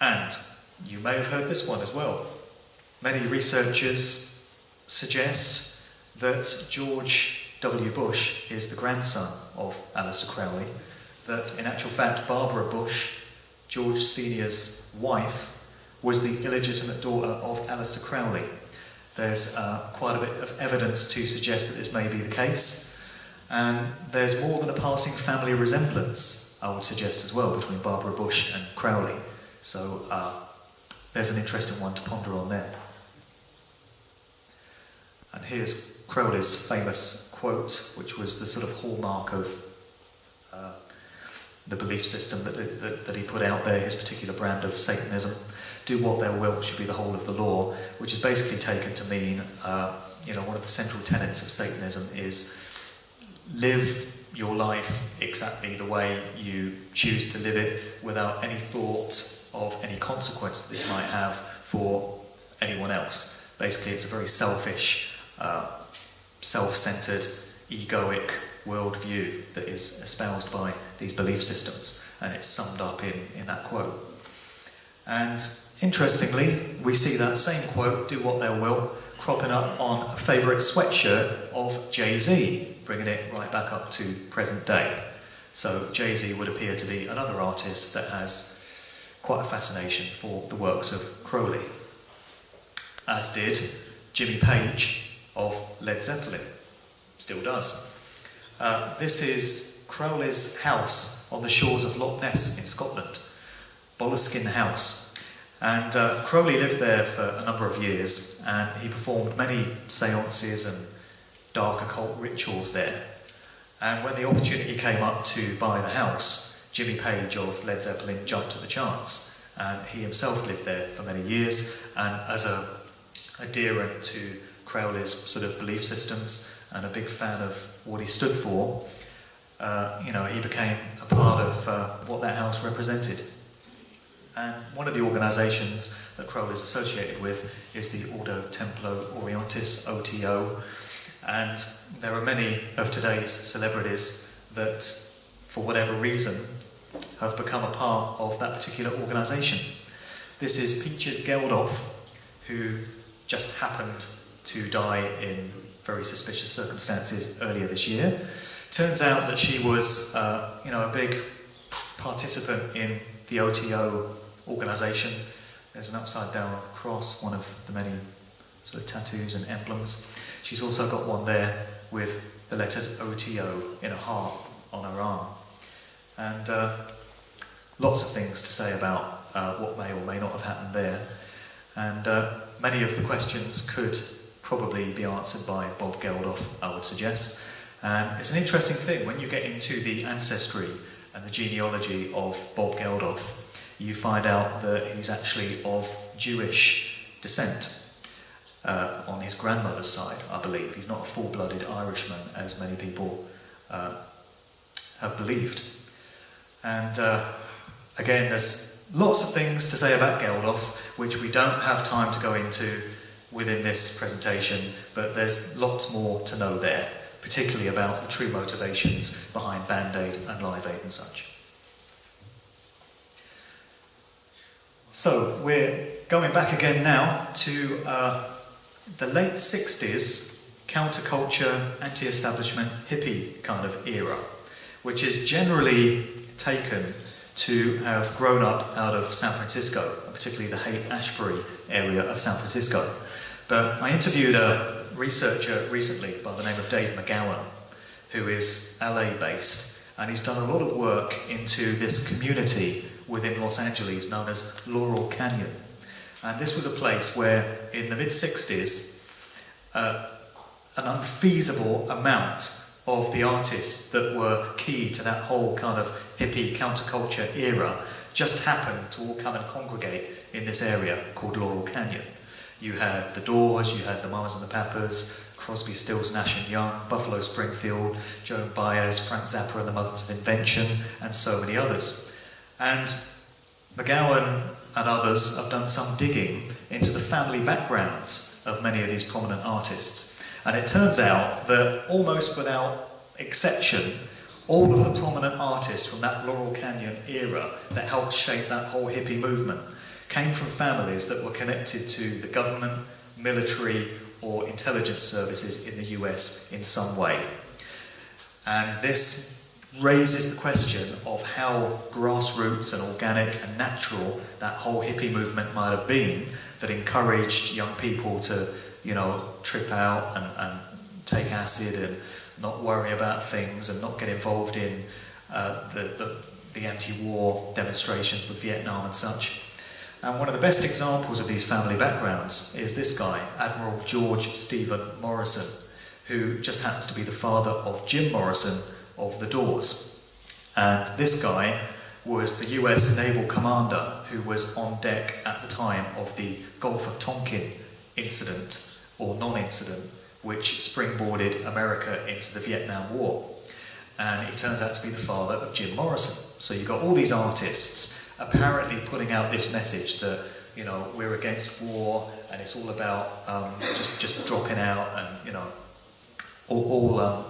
And you may have heard this one as well. Many researchers suggest that George W. Bush is the grandson of Aleister Crowley, that in actual fact Barbara Bush, George Sr.'s wife, was the illegitimate daughter of Aleister Crowley. There's uh, quite a bit of evidence to suggest that this may be the case, and there's more than a passing family resemblance, I would suggest as well, between Barbara Bush and Crowley. So uh, there's an interesting one to ponder on there. And here's Crowley's famous quote, which was the sort of hallmark of uh, the belief system that, that, that, he put out there, his particular brand of Satanism. Do what thou wilt should be the whole of the law, which is basically taken to mean, uh, you know, one of the central tenets of Satanism is live your life exactly the way you choose to live it without any thought of any consequence that this might have for anyone else. Basically, it's a very selfish, self-centered, egoic worldview that is espoused by these belief systems, and it's summed up in, in that quote. And interestingly, we see that same quote, do what they will, cropping up on a favourite sweatshirt of Jay-Z, bringing it right back up to present day. So Jay-Z would appear to be another artist that has quite a fascination for the works of Crowley, as did Jimmy Page of Led Zeppelin, still does. Uh, this is Crowley's house on the shores of Loch Ness in Scotland, Boleskine House. And uh, Crowley lived there for a number of years and he performed many seances and dark occult rituals there. And when the opportunity came up to buy the house, Jimmy Page of Led Zeppelin jumped at the chance. And he himself lived there for many years, and as a adherent to Crowley's sort of belief systems and a big fan of what he stood for, uh, you know, he became a part of uh, what that house represented. And one of the organisations that Crowley is associated with is the Ordo Templi Orientis, OTO, and there are many of today's celebrities that, for whatever reason, have become a part of that particular organisation. This is Peaches Geldof, who just happened to die in very suspicious circumstances earlier this year. Turns out that she was, uh, you know, a big participant in the OTO organisation. There's an upside down cross, one of the many sort of tattoos and emblems. She's also got one there with the letters OTO in a heart on her arm. And uh, lots of things to say about uh, what may or may not have happened there. And uh, many of the questions could probably be answered by Bob Geldof, I would suggest. And it's an interesting thing when you get into the ancestry and the genealogy of Bob Geldof, you find out that he's actually of Jewish descent. Uh, on his grandmother's side, I believe. He's not a full-blooded Irishman, as many people uh, have believed. And uh, again, there's lots of things to say about Geldof, which we don't have time to go into within this presentation, but there's lots more to know there, particularly about the true motivations behind Band Aid and Live Aid and such. So we're going back again now to uh, the late 60s counterculture, anti-establishment, hippie kind of era, which is generally taken to have grown up out of San Francisco, particularly the Haight-Ashbury area of San Francisco. But I interviewed a researcher recently by the name of Dave McGowan, who is LA based, and he's done a lot of work into this community within Los Angeles known as Laurel Canyon. And this was a place where, in the mid 60s, uh, an unfeasible amount of the artists that were key to that whole kind of hippie counterculture era just happened to all come and congregate in this area called Laurel Canyon. You had the Doors, you had the Mamas and the Papas, Crosby, Stills, Nash and Young, Buffalo Springfield, Joan Baez, Frank Zappa and the Mothers of Invention, and so many others. And McGowan and others have done some digging into the family backgrounds of many of these prominent artists and it turns out that almost without exception, all of the prominent artists from that Laurel Canyon era that helped shape that whole hippie movement came from families that were connected to the government, military, or intelligence services in the US in some way. And this raises the question of how grassroots and organic and natural that whole hippie movement might have been that encouraged young people to you know, trip out and, and take acid and not worry about things and not get involved in uh, the, the, the anti-war demonstrations with Vietnam and such. And one of the best examples of these family backgrounds is this guy, Admiral George Stephen Morrison, who just happens to be the father of Jim Morrison of the Doors. And this guy was the US naval commander who was on deck at the time of the Gulf of Tonkin incident or non-incident which springboarded America into the Vietnam War. And he turns out to be the father of Jim Morrison. So you've got all these artists apparently putting out this message that, you know, we're against war and it's all about um, just, just dropping out and, you know, all, all um,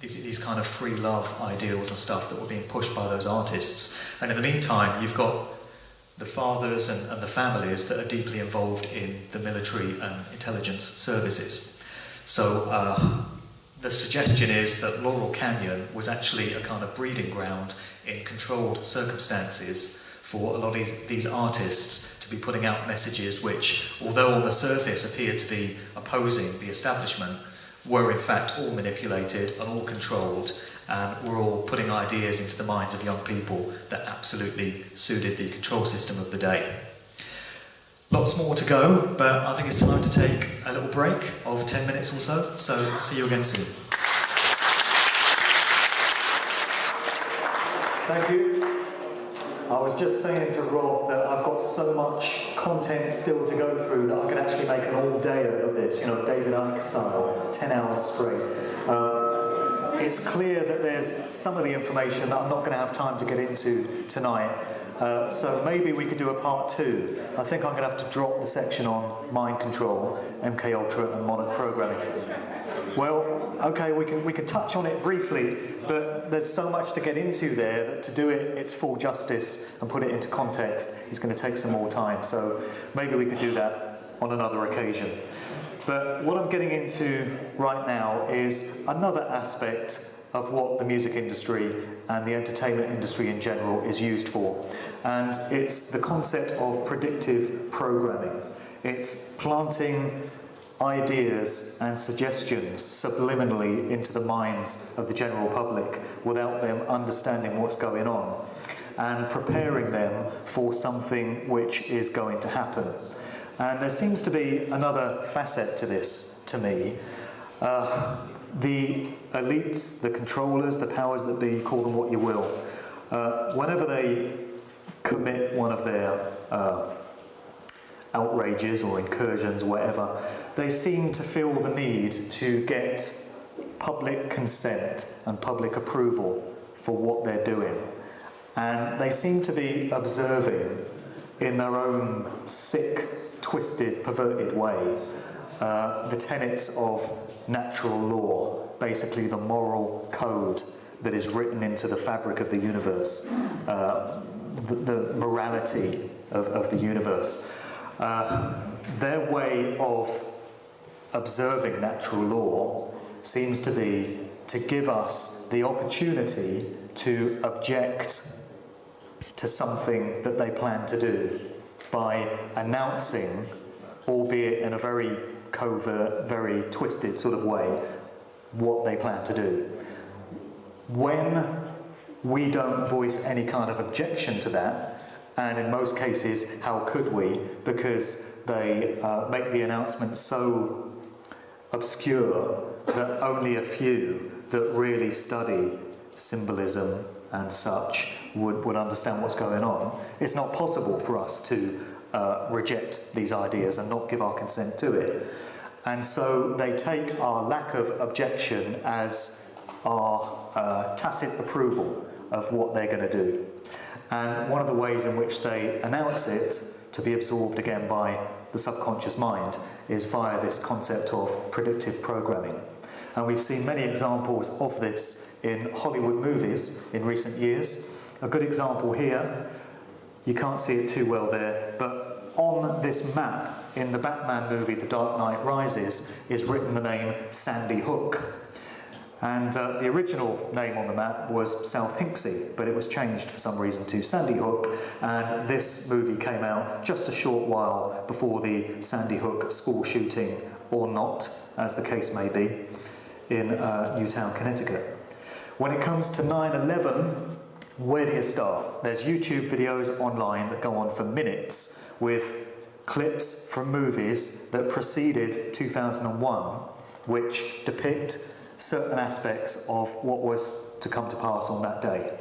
these, these kind of free love ideals and stuff that were being pushed by those artists. And in the meantime, you've got the fathers and, and, the families that are deeply involved in the military and intelligence services. So uh, the suggestion is that Laurel Canyon was actually a kind of breeding ground in controlled circumstances for a lot of these, artists to be putting out messages which, although on the surface appeared to be opposing the establishment, were in fact all manipulated and all controlled and we're all putting ideas into the minds of young people that absolutely suited the control system of the day. Lots more to go, but I think it's time to take a little break of 10 minutes or so, so I'll see you again soon. Thank you. I was just saying to Rob that I've got so much content still to go through that I could actually make an all day out of this, you know, David Icke style, 10 hours straight. Uh, it's clear that there's some of the information that I'm not going to have time to get into tonight. Uh, so maybe we could do a part two. I think I'm going to have to drop the section on mind control, MK Ultra, and modern programming. Well, okay, we can we can touch on it briefly, but there's so much to get into there that to do it its full justice and put it into context is going to take some more time. So maybe we could do that on another occasion. But what I'm getting into right now is another aspect of what the music industry and the entertainment industry in general is used for. And it's the concept of predictive programming. It's planting ideas and suggestions subliminally into the minds of the general public without them understanding what's going on and preparing them for something which is going to happen. And there seems to be another facet to this, to me. Uh, the elites, the controllers, the powers that be, call them what you will, uh, whenever they commit one of their uh, outrages or incursions whatever, they seem to feel the need to get public consent and public approval for what they're doing. And they seem to be observing in their own sick twisted, perverted way, uh, the tenets of natural law, basically the moral code that is written into the fabric of the universe, uh, the, the, morality of, of the universe. Uh, their way of observing natural law seems to be to give us the opportunity to object to something that they plan to do by announcing, albeit in a very covert, very twisted sort of way, what they plan to do. When we don't voice any kind of objection to that, and in most cases, how could we? Because they uh, make the announcement so obscure that only a few that really study symbolism and such would, would understand what's going on. It's not possible for us to uh, reject these ideas and not give our consent to it. And so they take our lack of objection as our uh, tacit approval of what they're going to do. And one of the ways in which they announce it to be absorbed again by the subconscious mind is via this concept of predictive programming. And we've seen many examples of this in Hollywood movies in recent years. A good example here, you can't see it too well there, but on this map in the Batman movie The Dark Knight Rises is written the name Sandy Hook. And uh, the original name on the map was South Hinksey, but it was changed for some reason to Sandy Hook, and this movie came out just a short while before the Sandy Hook school shooting, or not, as the case may be, in uh, Newtown, Connecticut. When it comes to 9-11, where do you start? There's YouTube videos online that go on for minutes with clips from movies that preceded 2001, which depict certain aspects of what was to come to pass on that day.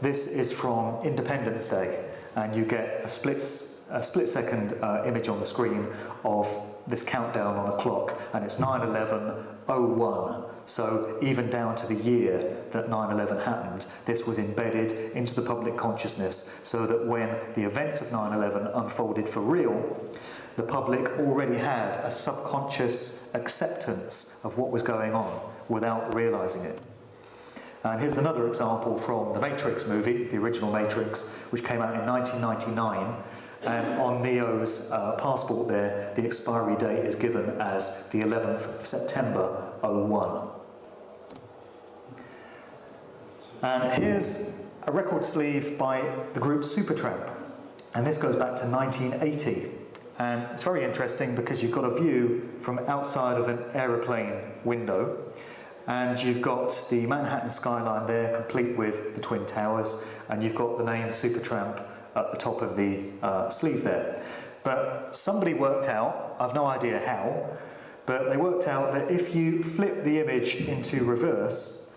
This is from Independence Day, and you get a split, a split second uh, image on the screen of this countdown on a clock, and it's 9-11-01. So even down to the year that 9-11 happened, this was embedded into the public consciousness so that when the events of 9-11 unfolded for real, the public already had a subconscious acceptance of what was going on without realizing it. And here's another example from the Matrix movie, the original Matrix, which came out in 1999. And on Neo's uh, passport there, the expiry date is given as the 11th of September 01. And here's a record sleeve by the group Supertramp. And this goes back to 1980. And it's very interesting because you've got a view from outside of an aeroplane window and you've got the Manhattan skyline there, complete with the Twin Towers, and you've got the name Supertramp at the top of the uh, sleeve there. But somebody worked out, I've no idea how, but they worked out that if you flip the image into reverse,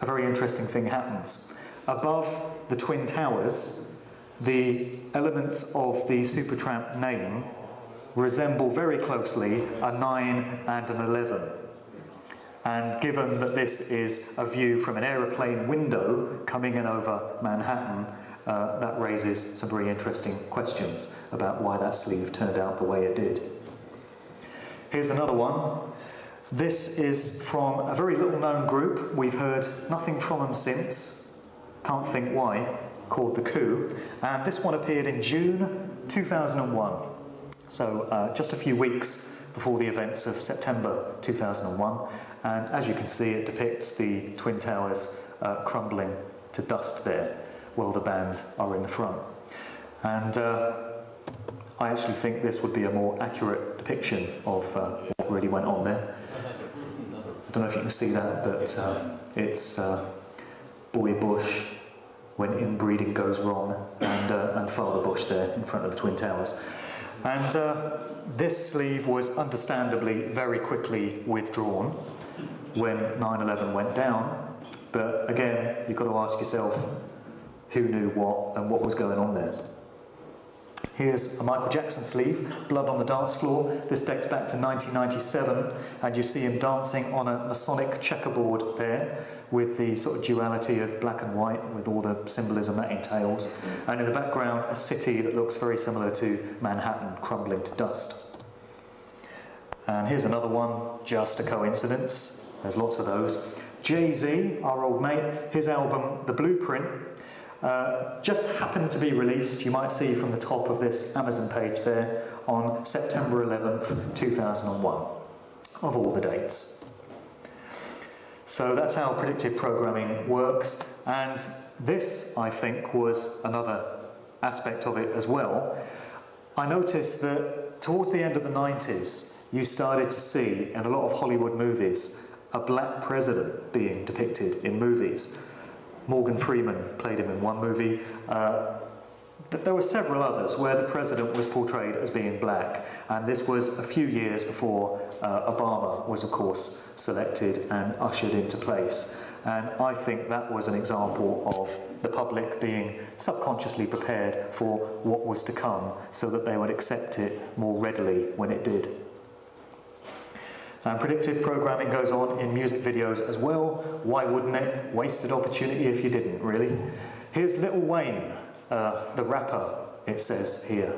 a very interesting thing happens. Above the Twin Towers, the elements of the Supertramp name resemble very closely a 9 and an 11. And given that this is a view from an aeroplane window coming in over Manhattan, uh, that raises some very interesting questions about why that sleeve turned out the way it did. Here's another one. This is from a very little known group. We've heard nothing from them since. Can't think why. Called The Coup. And this one appeared in June 2001. So uh, just a few weeks before the events of September 2001. And as you can see, it depicts the Twin Towers uh, crumbling to dust there while the band are in the front. And uh, I actually think this would be a more accurate depiction of uh, what really went on there. I don't know if you can see that, but uh, it's uh, Boy Bush when inbreeding goes wrong and, uh, and Father Bush there in front of the Twin Towers. And this sleeve was understandably very quickly withdrawn when 9-11 went down. But again, you've got to ask yourself, who knew what and what was going on there? Here's a Michael Jackson sleeve, Blood on the Dance Floor. This dates back to 1997, and you see him dancing on a Masonic checkerboard there with the sort of duality of black and white with all the symbolism that entails. And in the background, a city that looks very similar to Manhattan crumbling to dust. And here's another one, just a coincidence. There's lots of those. Jay-Z, our old mate, his album, The Blueprint, uh, just happened to be released, you might see from the top of this Amazon page there, on September 11th, 2001, of all the dates. So that's how predictive programming works, and this, I think, was another aspect of it as well. I noticed that towards the end of the 90s, you started to see in a lot of Hollywood movies a black president being depicted in movies. Morgan Freeman played him in one movie, uh, but there were several others where the president was portrayed as being black, and this was a few years before uh, Obama was, of course, selected and ushered into place. And I think that was an example of the public being subconsciously prepared for what was to come so that they would accept it more readily when it did. And predictive programming goes on in music videos as well. Why wouldn't it? Wasted opportunity if you didn't, really. Here's Lil Wayne, uh, the rapper, it says here.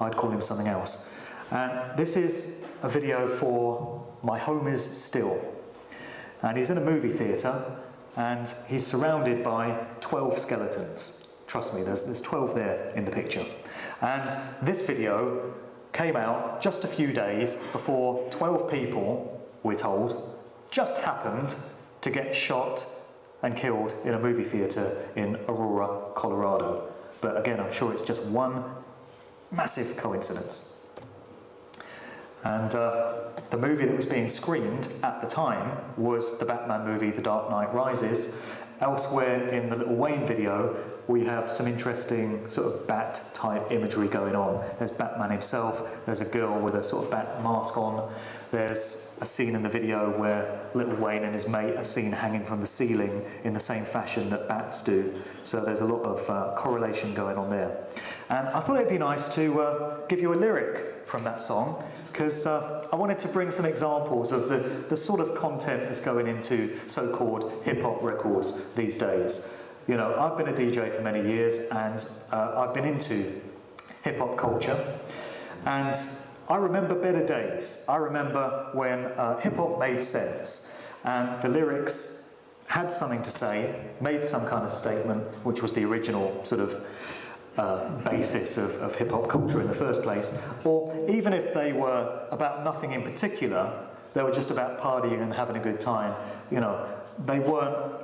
I'd call him something else. And this is a video for My Homies Still. And he's in a movie theatre and he's surrounded by 12 skeletons. Trust me, there's, there's 12 there in the picture. And this video came out just a few days before 12 people, we're told, just happened to get shot and killed in a movie theatre in Aurora, Colorado. But again, I'm sure it's just one massive coincidence. And uh, the movie that was being screened at the time was the Batman movie The Dark Knight Rises. Elsewhere in the Lil Wayne video, we have some interesting sort of bat type imagery going on. There's Batman himself, there's a girl with a sort of bat mask on, there's a scene in the video where Lil Wayne and his mate are seen hanging from the ceiling in the same fashion that bats do. So there's a lot of uh, correlation going on there. And I thought it'd be nice to uh, give you a lyric from that song because uh, I wanted to bring some examples of the, the sort of content that's going into so-called hip-hop records these days. You know, I've been a DJ for many years and uh, I've been into hip-hop culture and I remember better days. I remember when uh, hip hop made sense and the lyrics had something to say, made some kind of statement, which was the original sort of uh, basis of, of hip hop culture in the first place. Or even if they were about nothing in particular, they were just about partying and having a good time, you know, they weren't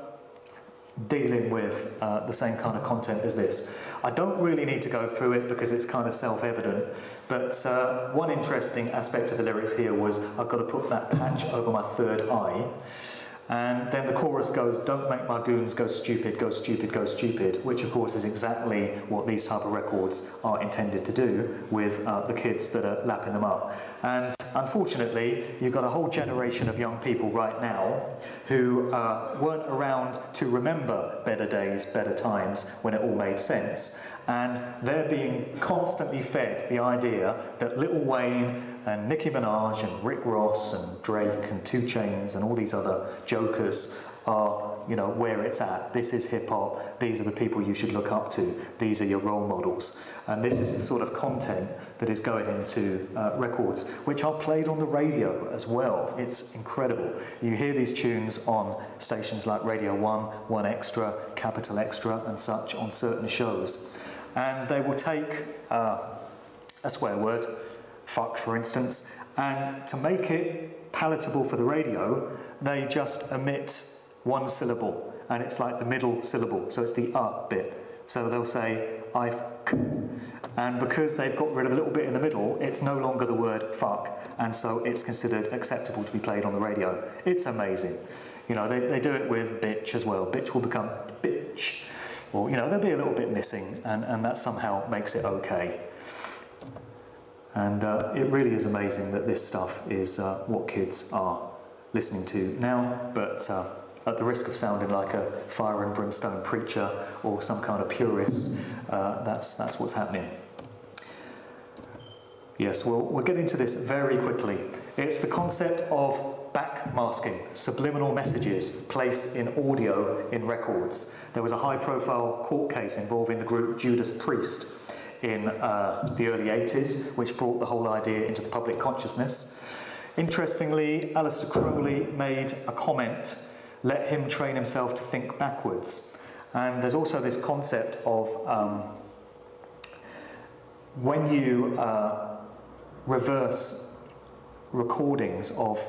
dealing with uh, the same kind of content as this. I don't really need to go through it because it's kind of self-evident, but uh, one interesting aspect of the lyrics here was I've got to put that patch over my third eye, and then the chorus goes, don't make my goons go stupid, go stupid, go stupid, which of course is exactly what these type of records are intended to do with uh, the kids that are lapping them up. And unfortunately, you've got a whole generation of young people right now who uh, weren't around to remember better days, better times, when it all made sense. And they're being constantly fed the idea that Lil Wayne and Nicki Minaj and Rick Ross and Drake and 2 Chainz and all these other jokers are, you know, where it's at. This is hip hop. These are the people you should look up to. These are your role models. And this is the sort of content that is going into uh, records, which are played on the radio as well. It's incredible. You hear these tunes on stations like Radio 1, 1 Extra, Capital Extra and such on certain shows. And they will take uh, a swear word, fuck for instance, and to make it palatable for the radio, they just omit one syllable, and it's like the middle syllable, so it's the uh bit. So they'll say, I fuck. And because they've got rid of a little bit in the middle, it's no longer the word fuck, and so it's considered acceptable to be played on the radio. It's amazing. You know, they, they do it with bitch as well. Bitch will become bitch. Or, you know, there'll be a little bit missing, and, and that somehow makes it okay. And uh, it really is amazing that this stuff is uh, what kids are listening to now, but uh, at the risk of sounding like a fire and brimstone preacher or some kind of purist, uh, that's, that's what's happening. Yes, well, we'll get into this very quickly. It's the concept of backmasking, subliminal messages placed in audio in records. There was a high-profile court case involving the group Judas Priest in uh, the early 80s, which brought the whole idea into the public consciousness. Interestingly, Aleister Crowley made a comment, let him train himself to think backwards. And there's also this concept of um, when you uh, reverse recordings of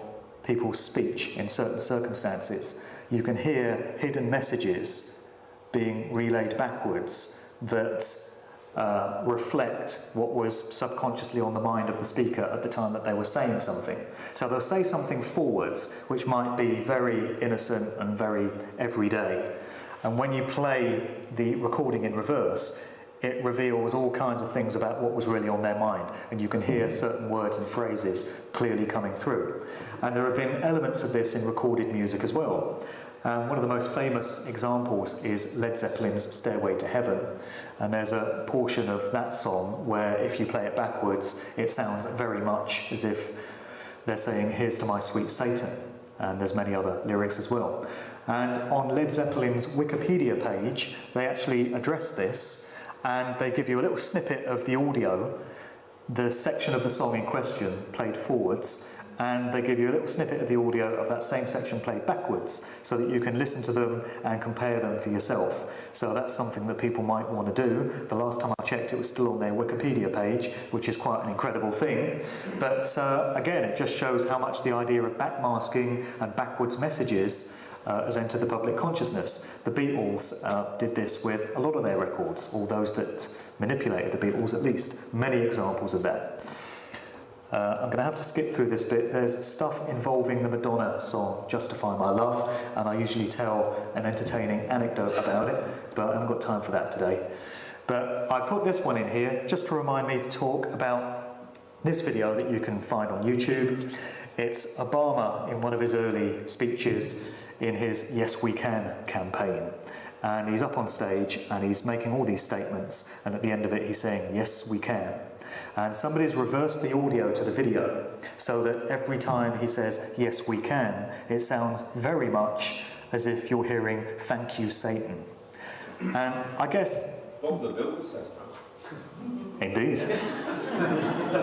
people's speech in certain circumstances, you can hear hidden messages being relayed backwards that uh, reflect what was subconsciously on the mind of the speaker at the time that they were saying something. So they'll say something forwards, which might be very innocent and very everyday. And when you play the recording in reverse, it reveals all kinds of things about what was really on their mind, and you can hear certain words and phrases clearly coming through. And there have been elements of this in recorded music as well. Um, one of the most famous examples is Led Zeppelin's Stairway to Heaven. And there's a portion of that song where, if you play it backwards, it sounds very much as if they're saying, Here's to my sweet Satan. And there's many other lyrics as well. And on Led Zeppelin's Wikipedia page, they actually address this and they give you a little snippet of the audio, the section of the song in question played forwards, and they give you a little snippet of the audio of that same section played backwards so that you can listen to them and compare them for yourself. So that's something that people might want to do. The last time I checked it was still on their Wikipedia page, which is quite an incredible thing. But uh, again, it just shows how much the idea of backmasking and backwards messages uh, has entered the public consciousness. The Beatles uh, did this with a lot of their records, all those that manipulated the Beatles at least. Many examples of that. Uh, I'm going to have to skip through this bit. There's stuff involving the Madonna song Justify My Love, and I usually tell an entertaining anecdote about it, but I haven't got time for that today. But I put this one in here just to remind me to talk about this video that you can find on YouTube. It's Obama in one of his early speeches in his Yes We Can campaign. And he's up on stage and he's making all these statements, and at the end of it, he's saying, Yes, we can. And somebody's reversed the audio to the video so that every time he says, Yes, we can, it sounds very much as if you're hearing, Thank you, Satan. And I guess. Bob the Builder says that. Indeed.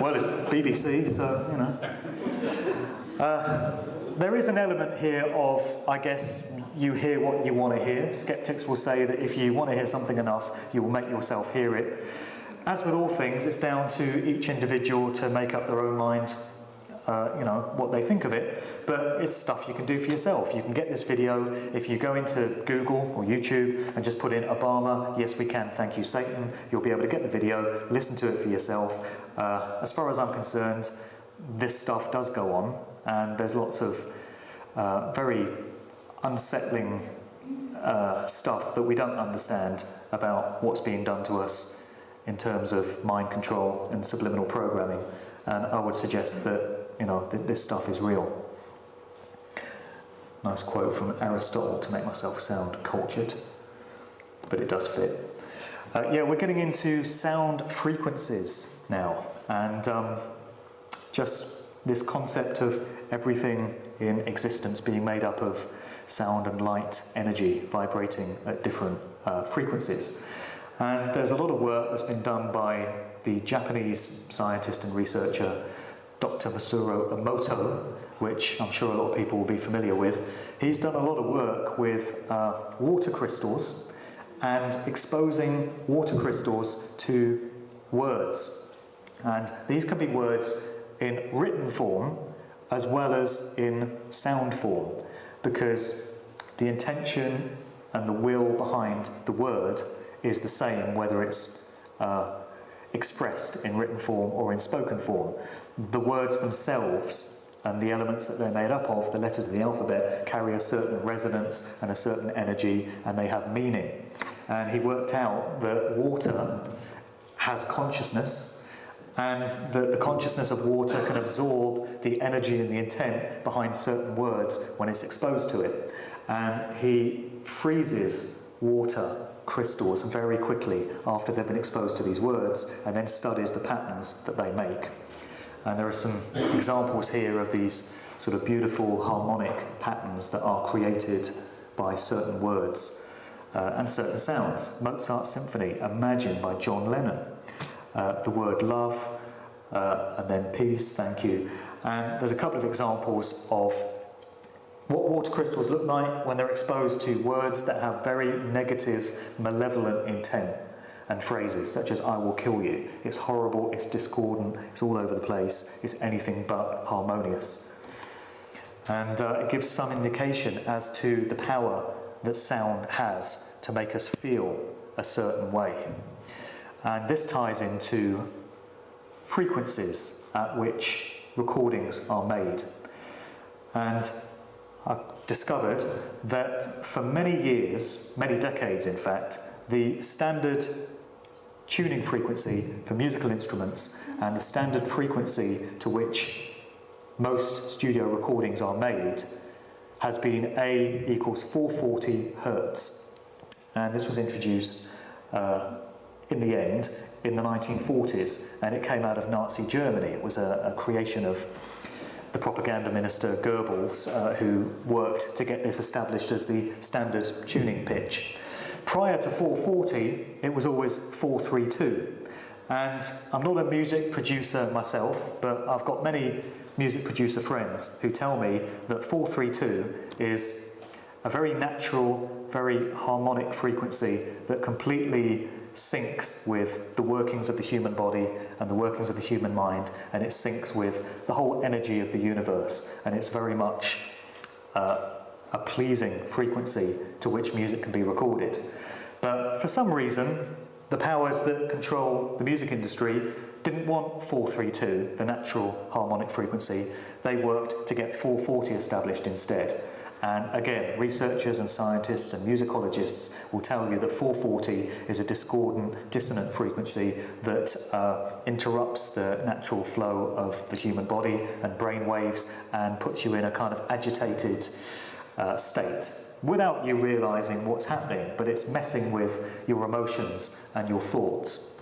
well, it's BBC, so, you know. Uh, there is an element here of, I guess, you hear what you want to hear. Skeptics will say that if you want to hear something enough, you will make yourself hear it. As with all things, it's down to each individual to make up their own mind, uh, you know, what they think of it. But it's stuff you can do for yourself. You can get this video if you go into Google or YouTube and just put in Obama, yes we can, thank you Satan. You'll be able to get the video, listen to it for yourself. Uh, as far as I'm concerned, this stuff does go on and there's lots of uh, very unsettling uh, stuff that we don't understand about what's being done to us in terms of mind control and subliminal programming. And I would suggest that, you know, th this stuff is real. Nice quote from Aristotle to make myself sound cultured, but it does fit. Uh, yeah, we're getting into sound frequencies now, and um, just this concept of everything in existence being made up of sound and light energy vibrating at different uh, frequencies. And there's a lot of work that's been done by the Japanese scientist and researcher Dr. Masaru Emoto, which I'm sure a lot of people will be familiar with. He's done a lot of work with uh, water crystals and exposing water crystals to words. And these can be words in written form as well as in sound form because the intention and the will behind the word is the same whether it's uh, expressed in written form or in spoken form. The words themselves and the elements that they're made up of, the letters of the alphabet, carry a certain resonance and a certain energy and they have meaning. And he worked out that water has consciousness and that the consciousness of water can absorb the energy and the intent behind certain words when it's exposed to it. And he freezes water crystals very quickly after they've been exposed to these words and then studies the patterns that they make. And there are some examples here of these sort of beautiful harmonic patterns that are created by certain words uh, and certain sounds. Mozart's Symphony, Imagine by John Lennon. Uh, the word love, uh, and then peace, thank you. And there's a couple of examples of what water crystals look like when they're exposed to words that have very negative, malevolent intent and phrases such as I will kill you. It's horrible, it's discordant, it's all over the place, it's anything but harmonious. And uh, it gives some indication as to the power that sound has to make us feel a certain way. And this ties into frequencies at which recordings are made. And I discovered that for many years, many decades in fact, the standard tuning frequency for musical instruments and the standard frequency to which most studio recordings are made has been A equals 440 hertz. And this was introduced uh, in the end in the 1940s and it came out of Nazi Germany. It was a, a creation of the propaganda minister Goebbels uh, who worked to get this established as the standard tuning pitch. Prior to 440 it was always 432 and I'm not a music producer myself but I've got many music producer friends who tell me that 432 is a very natural, very harmonic frequency that completely syncs with the workings of the human body and the workings of the human mind and it syncs with the whole energy of the universe and it's very much uh, a pleasing frequency to which music can be recorded. But for some reason, the powers that control the music industry didn't want 432, the natural harmonic frequency. They worked to get 440 established instead. And again, researchers and scientists and musicologists will tell you that 440 is a discordant, dissonant frequency that uh, interrupts the natural flow of the human body and brain waves and puts you in a kind of agitated uh, state without you realizing what's happening, but it's messing with your emotions and your thoughts.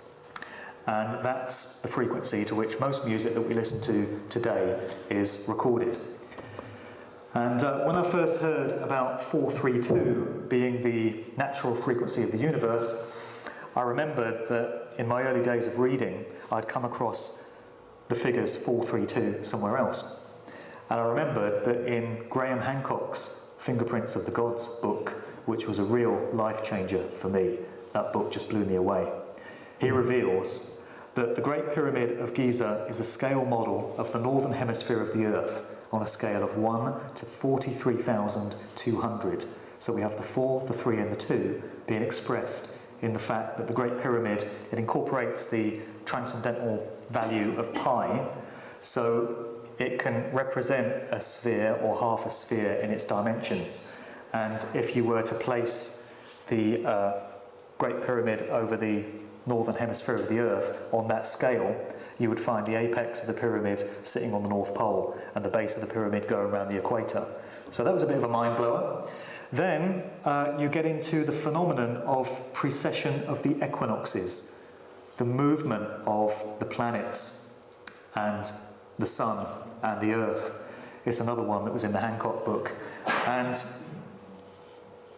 And that's the frequency to which most music that we listen to today is recorded. And uh, when I first heard about 432 being the natural frequency of the universe, I remembered that in my early days of reading, I'd come across the figures 432 somewhere else. And I remembered that in Graham Hancock's Fingerprints of the Gods book, which was a real life changer for me, that book just blew me away. He reveals that the Great Pyramid of Giza is a scale model of the northern hemisphere of the Earth on a scale of 1 to 43,200. So we have the 4, the 3 and the 2 being expressed in the fact that the Great Pyramid, it incorporates the transcendental value of pi, so it can represent a sphere or half a sphere in its dimensions. And if you were to place the uh, Great Pyramid over the northern hemisphere of the Earth on that scale, you would find the apex of the pyramid sitting on the North Pole and the base of the pyramid going around the equator. So that was a bit of a mind blower. Then uh, you get into the phenomenon of precession of the equinoxes, the movement of the planets and the sun and the earth. It's another one that was in the Hancock book. And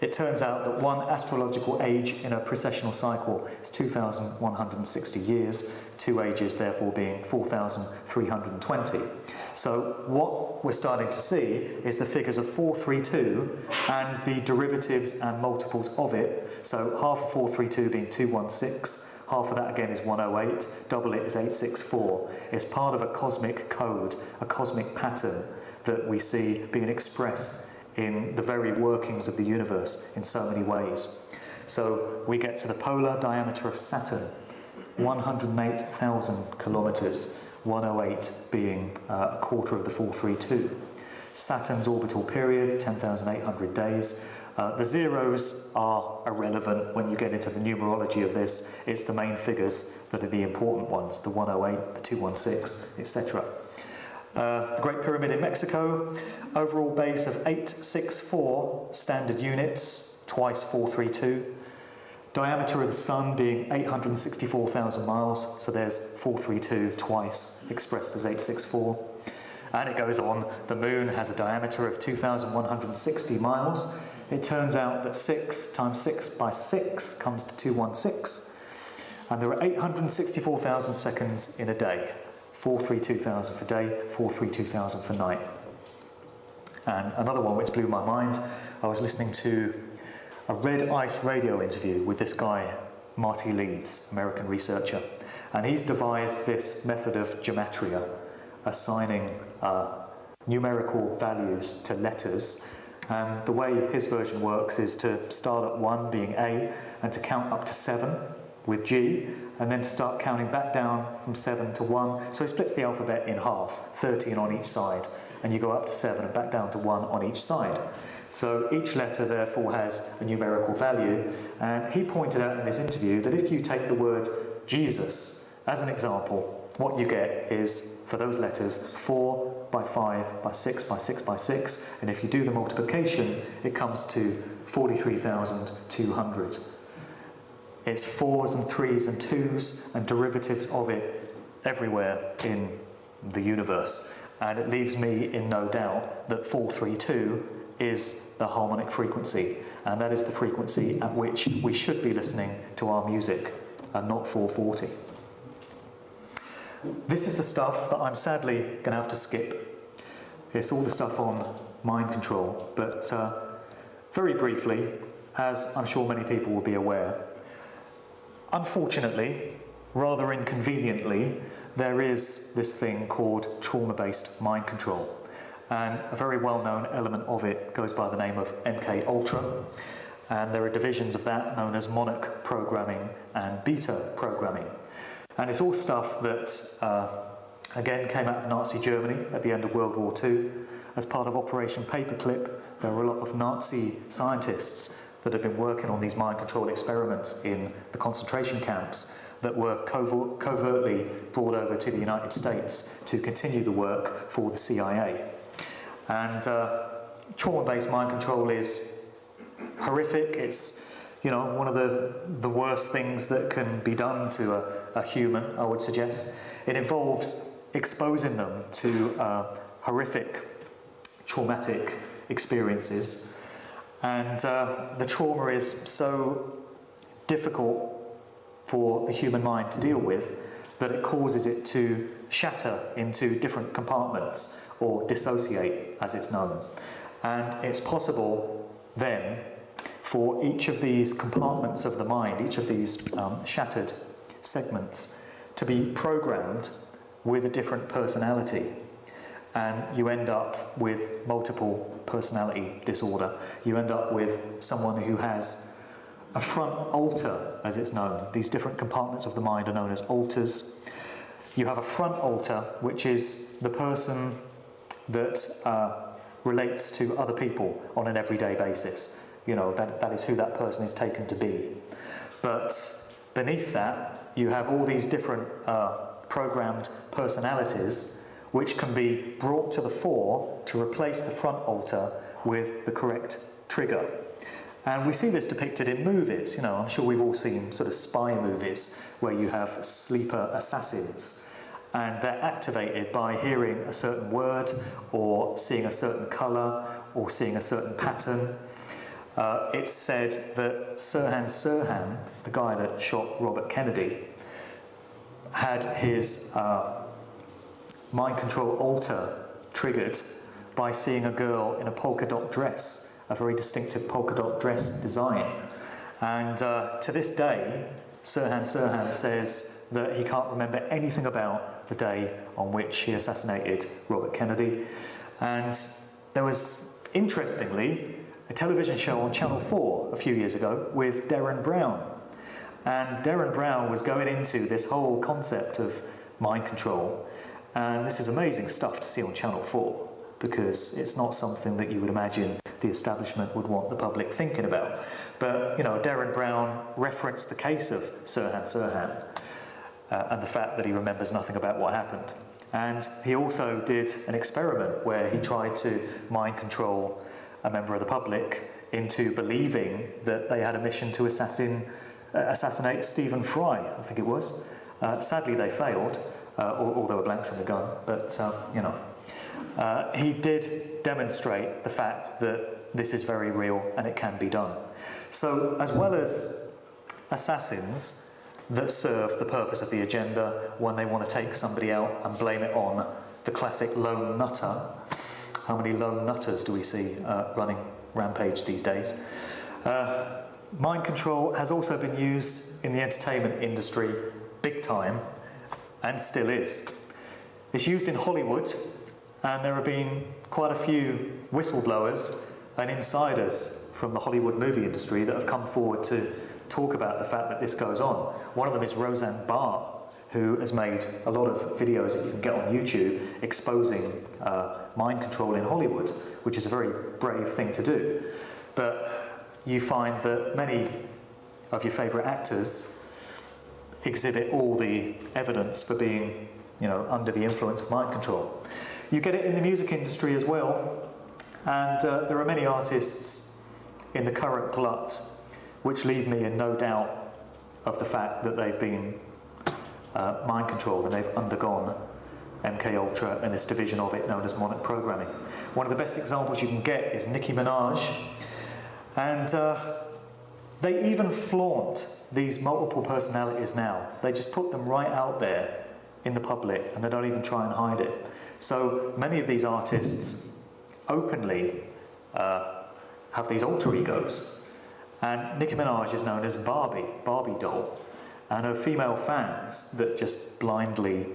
it turns out that one astrological age in a precessional cycle is 2,160 years, two ages therefore being 4,320. So what we're starting to see is the figures of 432 and the derivatives and multiples of it. So half of 432 being 216, half of that again is 108, double it is 864. It's part of a cosmic code, a cosmic pattern that we see being expressed in the very workings of the universe in so many ways. So we get to the polar diameter of Saturn, 108,000 kilometres, 108 being uh, a quarter of the 432. Saturn's orbital period, 10,800 days. Uh, the zeros are irrelevant when you get into the numerology of this. It's the main figures that are the important ones, the 108, the 216, etc. Uh, the Great Pyramid in Mexico, overall base of 864 standard units, twice 432. Diameter of the Sun being 864,000 miles, so there's 432 twice expressed as 864. And it goes on, the Moon has a diameter of 2,160 miles. It turns out that 6 times 6 by 6 comes to 216. And there are 864,000 seconds in a day. 432,000 for day, 432,000 for night. And another one which blew my mind, I was listening to a Red Ice radio interview with this guy, Marty Leeds, American researcher. And he's devised this method of gematria, assigning uh, numerical values to letters. And the way his version works is to start at 1 being A and to count up to 7 with G and then start counting back down from 7 to 1. So he splits the alphabet in half, 13 on each side, and you go up to 7 and back down to 1 on each side. So each letter therefore has a numerical value, and he pointed out in this interview that if you take the word Jesus as an example, what you get is, for those letters, 4 by 5 by 6 by 6 by 6, and if you do the multiplication, it comes to 43,200. It's fours and threes and twos and derivatives of it everywhere in the universe. And it leaves me in no doubt that 432 is the harmonic frequency, and that is the frequency at which we should be listening to our music, and not 440. This is the stuff that I'm sadly going to have to skip. It's all the stuff on mind control, but uh, very briefly, as I'm sure many people will be aware, unfortunately, rather inconveniently, there is this thing called trauma-based mind control. And a very well-known element of it goes by the name of MK Ultra. And there are divisions of that known as monarch programming and beta programming. And it's all stuff that, uh, again, came out of Nazi Germany at the end of World War II. As part of Operation Paperclip, there were a lot of Nazi scientists that had been working on these mind control experiments in the concentration camps that were covert, covertly brought over to the United States to continue the work for the CIA. And uh, trauma-based mind control is horrific. It's you know, one of the, the worst things that can be done to a, a human, I would suggest. It involves exposing them to uh, horrific, traumatic experiences. And uh, the trauma is so difficult for the human mind to deal with that it causes it to shatter into different compartments or dissociate as it's known. And it's possible then for each of these compartments of the mind, each of these um, shattered segments, to be programmed with a different personality. And you end up with multiple personality disorder. You end up with someone who has a front alter, as it's known. These different compartments of the mind are known as alters. You have a front alter, which is the person that uh, relates to other people on an everyday basis. You know, that, that is who that person is taken to be. But beneath that, you have all these different uh, programmed personalities which can be brought to the fore to replace the front alter with the correct trigger. And we see this depicted in movies. You know, I'm sure we've all seen sort of spy movies where you have sleeper assassins and they're activated by hearing a certain word or seeing a certain colour or seeing a certain pattern uh, it's said that Sirhan Sirhan, the guy that shot Robert Kennedy, had his uh, mind control alter triggered by seeing a girl in a polka dot dress, a very distinctive polka dot dress design. And uh, to this day, Sirhan Sirhan says that he can't remember anything about the day on which he assassinated Robert Kennedy. And there was, interestingly, a television show on Channel 4 a few years ago with Derren Brown. And Derren Brown was going into this whole concept of mind control. And this is amazing stuff to see on Channel 4 because it's not something that you would imagine the establishment would want the public thinking about. But, you know, Derren Brown referenced the case of Sirhan Sirhan uh, and the fact that he remembers nothing about what happened. And he also did an experiment where he tried to mind control a member of the public into believing that they had a mission to assassin, uh, assassinate Stephen Fry, I think it was. Uh, sadly, they failed, uh, or, there were blanks in the gun, but uh, you know. Uh, he did demonstrate the fact that this is very real and it can be done. So, as well as assassins that serve the purpose of the agenda when they want to take somebody out and blame it on the classic lone nutter, how many lone nutters do we see uh, running rampage these days? Uh, mind control has also been used in the entertainment industry big time and still is. It's used in Hollywood and there have been quite a few whistleblowers and insiders from the Hollywood movie industry that have come forward to talk about the fact that this goes on. One of them is Roseanne Barr, who has made a lot of videos that you can get on YouTube exposing uh, mind control in Hollywood, which is a very brave thing to do. But you find that many of your favourite actors exhibit all the evidence for being you know, under the influence of mind control. You get it in the music industry as well, and uh, there are many artists in the current glut which leave me in no doubt of the fact that they've been uh, mind controlled and they've undergone MK Ultra and this division of it known as mnemonic programming. One of the best examples you can get is Nicki Minaj, and uh, they even flaunt these multiple personalities now. They just put them right out there in the public and they don't even try and hide it. So many of these artists openly uh, have these alter egos. And Nicki Minaj is known as Barbie, Barbie doll. And her female fans that just blindly,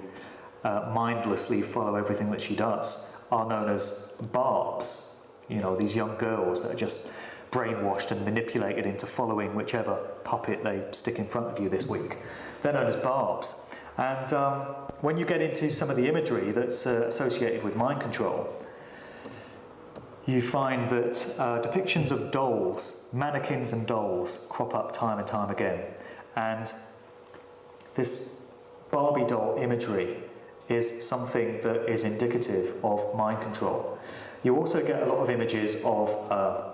uh, mindlessly follow everything that she does are known as Barbs. You know, these young girls that are just brainwashed and manipulated into following whichever puppet they stick in front of you this week. They're known as Barbs. And um, when you get into some of the imagery that's uh, associated with mind control, you find that uh, depictions of dolls, mannequins and dolls, crop up time and time again. And this Barbie doll imagery is something that is indicative of mind control. You also get a lot of images of uh,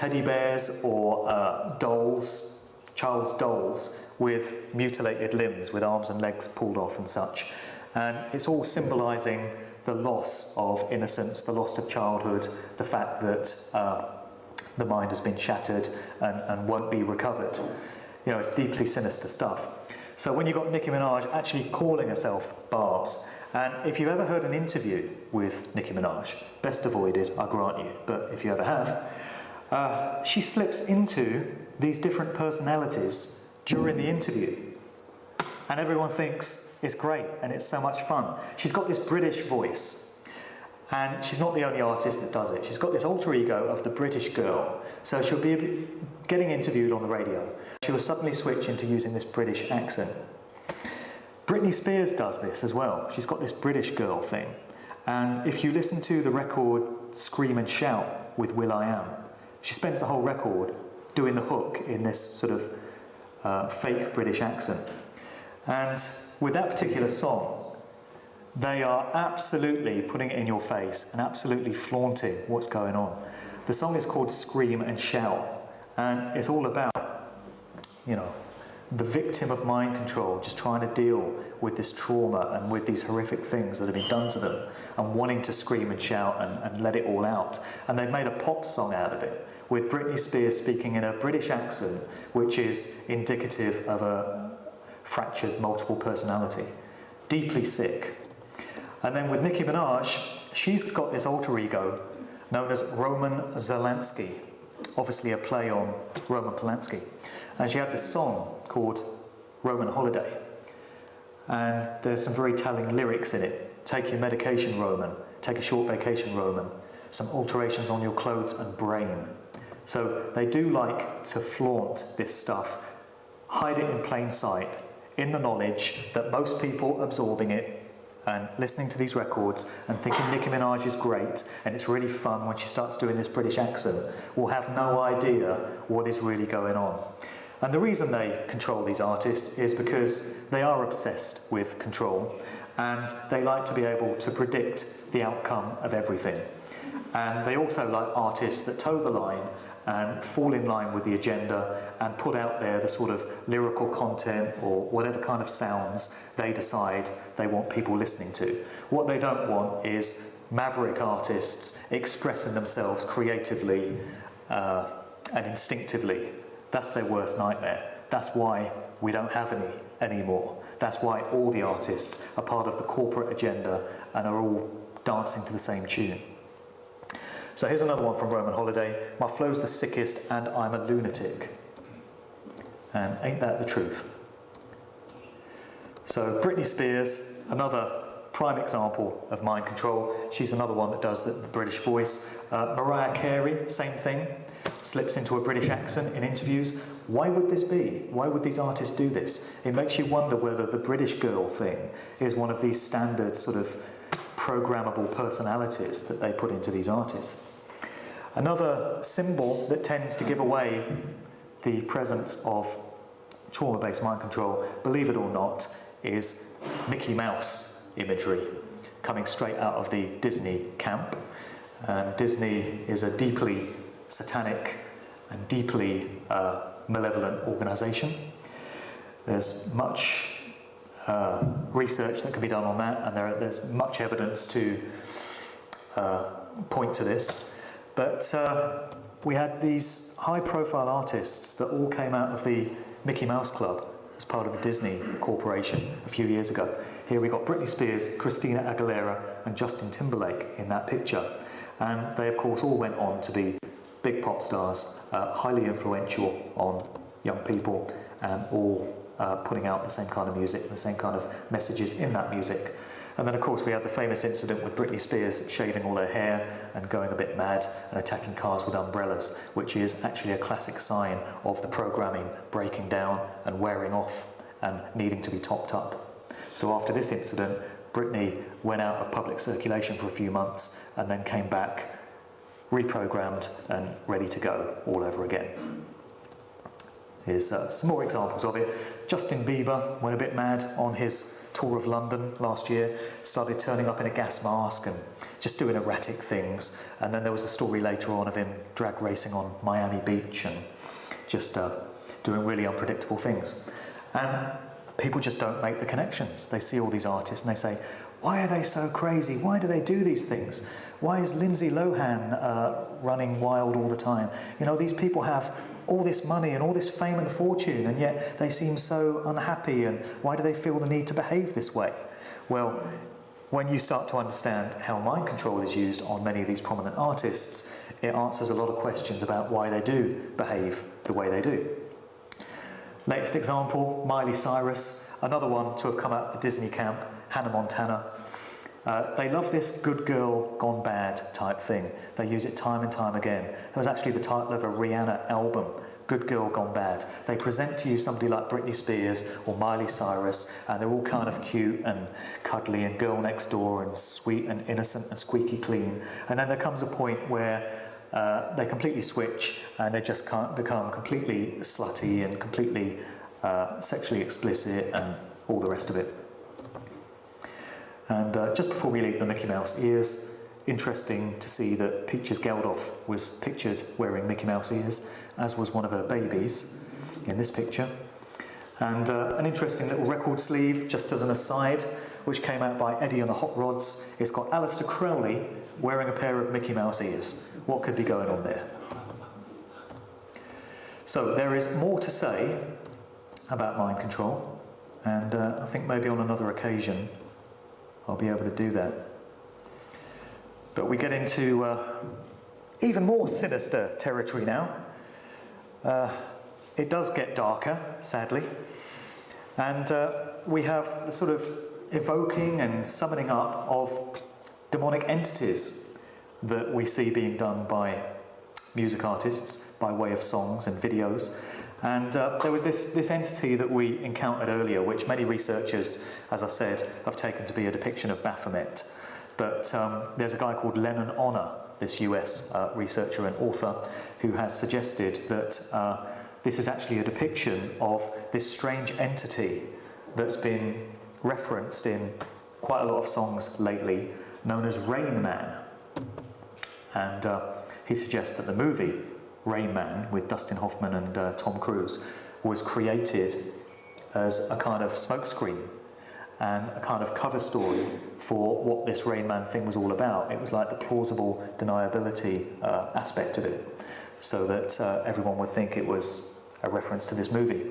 teddy bears or uh, dolls, child's dolls, with mutilated limbs, with arms and legs pulled off and such. And it's all symbolizing the loss of innocence, the loss of childhood, the fact that uh, the mind has been shattered and, and won't be recovered. You know, it's deeply sinister stuff. So when you've got Nicki Minaj actually calling herself Barbs, and if you've ever heard an interview with Nicki Minaj, best avoided, I grant you, but if you ever have, uh, she slips into these different personalities during the interview. And everyone thinks, it's great and it's so much fun. She's got this British voice and she's not the only artist that does it. She's got this alter ego of the British girl. So she'll be getting interviewed on the radio. She will suddenly switch into using this British accent. Britney Spears does this as well. She's got this British girl thing. And if you listen to the record Scream and Shout with will.i.am, she spends the whole record doing the hook in this sort of uh, fake British accent. And with that particular song, they are absolutely putting it in your face and absolutely flaunting what's going on. The song is called Scream and Shout, and it's all about, you know, the victim of mind control just trying to deal with this trauma and with these horrific things that have been done to them and wanting to scream and shout and, and let it all out. And they've made a pop song out of it with Britney Spears speaking in a British accent, which is indicative of a, fractured multiple personality, deeply sick. And then with Nicki Minaj, she's got this alter ego known as Roman Zolanski, obviously a play on Roman Polanski. And she had this song called Roman Holiday. And there's some very telling lyrics in it. Take your medication, Roman. Take a short vacation, Roman. Some alterations on your clothes and brain. So they do like to flaunt this stuff, hide it in plain sight, in the knowledge that most people absorbing it and listening to these records and thinking Nicki Minaj is great and it's really fun when she starts doing this British accent will have no idea what is really going on. And the reason they control these artists is because they are obsessed with control and they like to be able to predict the outcome of everything. And they also like artists that toe the line and fall in line with the agenda and put out there the sort of lyrical content or whatever kind of sounds they decide they want people listening to. What they don't want is maverick artists expressing themselves creatively uh, and instinctively. That's their worst nightmare. That's why we don't have any anymore. That's why all the artists are part of the corporate agenda and are all dancing to the same tune. So here's another one from Roman Holiday. My flow's the sickest and I'm a lunatic. And ain't that the truth? So Britney Spears, another prime example of mind control. She's another one that does the, the British voice. Uh, Mariah Carey, same thing, slips into a British accent in interviews. Why would this be? Why would these artists do this? It makes you wonder whether the British girl thing is one of these standard sort of programmable personalities that they put into these artists. Another symbol that tends to give away the presence of trauma-based mind control, believe it or not, is Mickey Mouse imagery coming straight out of the Disney camp. And Disney is a deeply satanic and deeply uh, malevolent organisation. There's much uh, research that can be done on that, and there, there's much evidence to uh, point to this. But uh, we had these high profile artists that all came out of the Mickey Mouse Club as part of the Disney Corporation a few years ago. Here we got Britney Spears, Christina Aguilera, and Justin Timberlake in that picture. And they, of course, all went on to be big pop stars, uh, highly influential on young people, and all uh, putting out the same kind of music, the same kind of messages in that music. And then, of course, we had the famous incident with Britney Spears shaving all her hair and going a bit mad and attacking cars with umbrellas, which is actually a classic sign of the programming breaking down and wearing off and needing to be topped up. So after this incident, Britney went out of public circulation for a few months and then came back reprogrammed and ready to go all over again. Here's uh, some more examples of it. Justin Bieber went a bit mad on his tour of London last year, started turning up in a gas mask and just doing erratic things. And then there was a story later on of him drag racing on Miami Beach and just uh, doing really unpredictable things. And people just don't make the connections. They see all these artists and they say, why are they so crazy? Why do they do these things? Why is Lindsay Lohan uh, running wild all the time? You know, these people have all this money and all this fame and fortune, and yet they seem so unhappy, and why do they feel the need to behave this way? Well, when you start to understand how mind control is used on many of these prominent artists, it answers a lot of questions about why they do behave the way they do. Latest example, Miley Cyrus, another one to have come out of the Disney camp, Hannah Montana. Uh, they love this good girl gone bad type thing. They use it time and time again. That was actually the title of a Rihanna album, Good Girl Gone Bad. They present to you somebody like Britney Spears or Miley Cyrus, and they're all kind of cute and cuddly and girl next door and sweet and innocent and squeaky clean. And then there comes a point where uh, they completely switch and they just can't become completely slutty and completely uh, sexually explicit and all the rest of it. And uh, just before we leave the Mickey Mouse ears, interesting to see that Peaches Geldof was pictured wearing Mickey Mouse ears, as was one of her babies in this picture. And uh, an interesting little record sleeve, just as an aside, which came out by Eddie and the Hot Rods. It's got Aleister Crowley wearing a pair of Mickey Mouse ears. What could be going on there? So there is more to say about mind control, and uh, I think maybe on another occasion I'll be able to do that. But we get into uh, even more sinister territory now. Uh, it does get darker, sadly. And uh, we have the sort of evoking and summoning up of demonic entities that we see being done by music artists by way of songs and videos. And uh, there was this, this entity that we encountered earlier, which many researchers, as I said, have taken to be a depiction of Baphomet. But um, there's a guy called Lennon Honor, this US uh, researcher and author, who has suggested that uh, this is actually a depiction of this strange entity that's been referenced in quite a lot of songs lately, known as Rain Man. And uh, he suggests that the movie Rain Man with Dustin Hoffman and uh, Tom Cruise was created as a kind of smokescreen and a kind of cover story for what this Rain Man thing was all about. It was like the plausible deniability uh, aspect of it, so that uh, everyone would think it was a reference to this movie.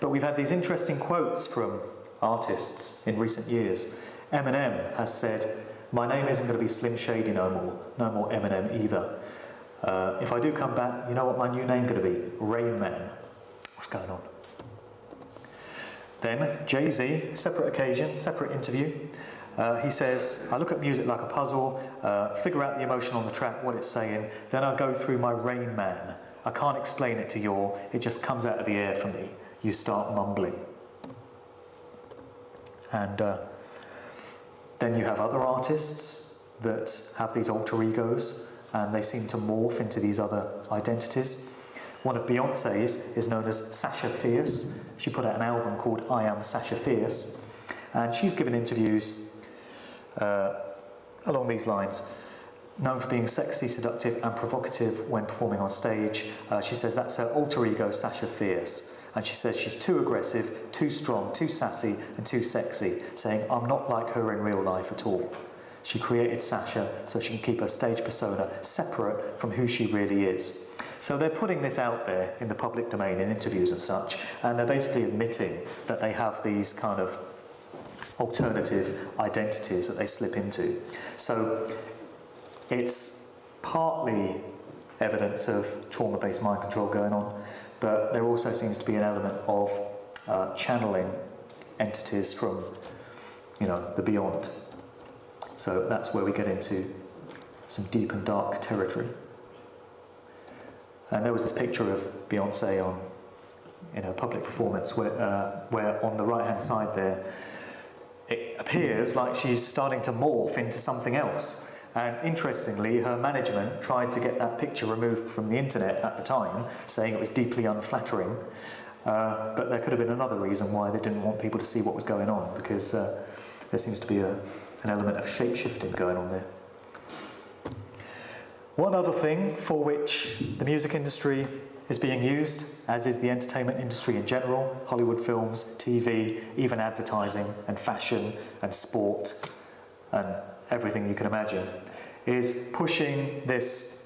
But we've had these interesting quotes from artists in recent years. Eminem has said, my name isn't going to be Slim Shady no more, no more Eminem either. Uh, if I do come back, you know what my new name's going to be? Rain Man. What's going on? Then Jay-Z, separate occasion, separate interview. Uh, he says, I look at music like a puzzle, uh, figure out the emotion on the track, what it's saying, then I go through my Rain Man. I can't explain it to you, all, it just comes out of the air for me. You start mumbling. And uh, then you have other artists that have these alter egos and they seem to morph into these other identities. One of Beyonce's is known as Sasha Fierce. She put out an album called I Am Sasha Fierce, and she's given interviews uh, along these lines. Known for being sexy, seductive, and provocative when performing on stage, uh, she says that's her alter ego, Sasha Fierce. And she says she's too aggressive, too strong, too sassy, and too sexy, saying, I'm not like her in real life at all. She created Sasha so she can keep her stage persona separate from who she really is. So they're putting this out there in the public domain in interviews and such, and they're basically admitting that they have these kind of alternative identities that they slip into. So it's partly evidence of trauma-based mind control going on, but there also seems to be an element of uh, channeling entities from, you know, the beyond. So that's where we get into some deep and dark territory. And there was this picture of Beyonce on in a public performance where, uh, where on the right hand side there, it appears like she's starting to morph into something else. And interestingly, her management tried to get that picture removed from the internet at the time, saying it was deeply unflattering. Uh, but there could have been another reason why they didn't want people to see what was going on, because uh, there seems to be a, an element of shape-shifting going on there. One other thing for which the music industry is being used, as is the entertainment industry in general, Hollywood films, TV, even advertising and fashion and sport and everything you can imagine, is pushing this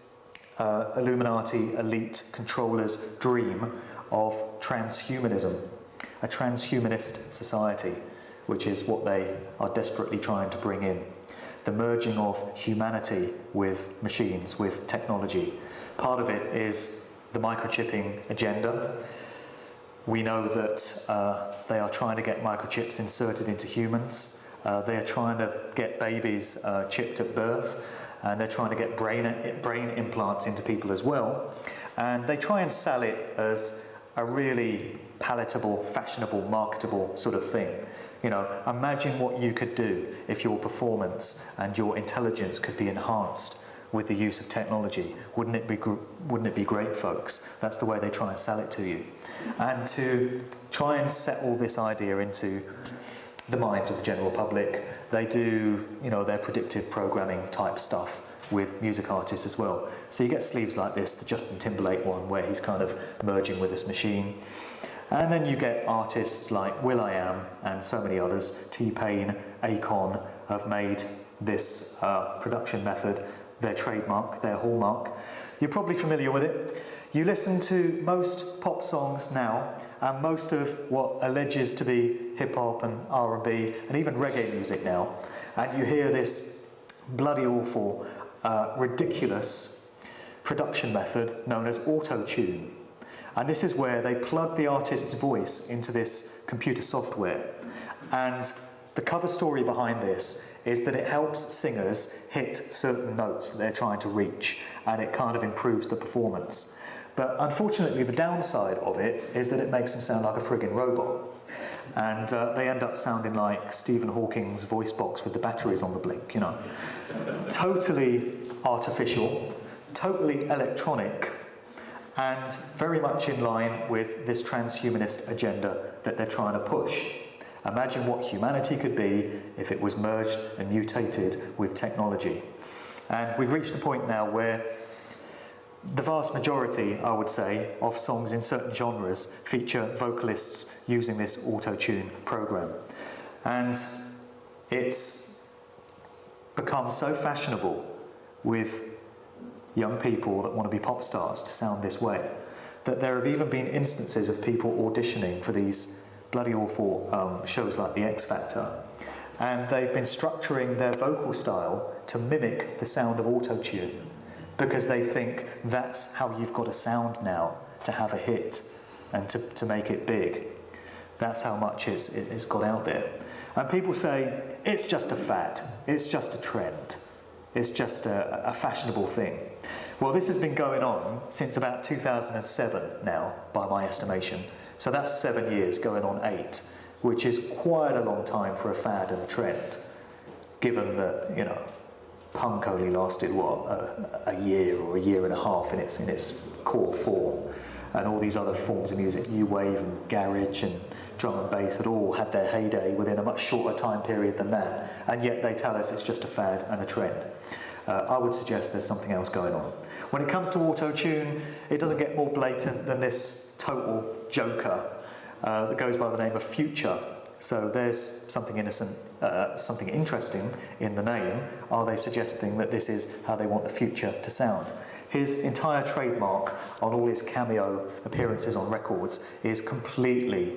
uh, Illuminati elite controller's dream of transhumanism, a transhumanist society which is what they are desperately trying to bring in. The merging of humanity with machines, with technology. Part of it is the microchipping agenda. We know that uh, they are trying to get microchips inserted into humans. Uh, they are trying to get babies uh, chipped at birth, and they're trying to get brain, brain implants into people as well. And they try and sell it as a really palatable, fashionable, marketable sort of thing. You know, imagine what you could do if your performance and your intelligence could be enhanced with the use of technology. Wouldn't it be, wouldn't it be great, folks? That's the way they try and sell it to you. And to try and settle this idea into the minds of the general public, they do, you know, their predictive programming type stuff with music artists as well. So you get sleeves like this, the Justin Timberlake one, where he's kind of merging with this machine. And then you get artists like will.i.am and so many others, T-Pain, Akon, have made this uh, production method their trademark, their hallmark. You're probably familiar with it. You listen to most pop songs now and most of what alleges to be hip-hop and R&B and even reggae music now and you hear this bloody awful, uh, ridiculous production method known as auto-tune. And this is where they plug the artist's voice into this computer software. And the cover story behind this is that it helps singers hit certain notes that they're trying to reach, and it kind of improves the performance. But unfortunately, the downside of it is that it makes them sound like a frigging robot. And uh, they end up sounding like Stephen Hawking's voice box with the batteries on the blink, you know. totally artificial, totally electronic, and very much in line with this transhumanist agenda that they're trying to push. Imagine what humanity could be if it was merged and mutated with technology. And we've reached the point now where the vast majority, I would say, of songs in certain genres feature vocalists using this auto-tune program. And it's become so fashionable with young people that want to be pop stars to sound this way. That there have even been instances of people auditioning for these bloody awful um, shows like The X Factor. And they've been structuring their vocal style to mimic the sound of auto-tune because they think that's how you've got to sound now to have a hit and to, to make it big. That's how much it's, it's got out there. And people say, it's just a fad, it's just a trend, it's just a, a fashionable thing. Well, this has been going on since about 2007 now, by my estimation. So that's seven years going on eight, which is quite a long time for a fad and a trend, given that, you know, punk only lasted, what, a, a year or a year and a half in its, in its core form. And all these other forms of music, new wave and garage and drum and bass had all had their heyday within a much shorter time period than that. And yet they tell us it's just a fad and a trend. Uh, I would suggest there's something else going on. When it comes to auto-tune, it doesn't get more blatant than this total joker uh, that goes by the name of Future. So there's something innocent, uh, something interesting in the name. Are they suggesting that this is how they want the future to sound? His entire trademark on all his cameo appearances on records is completely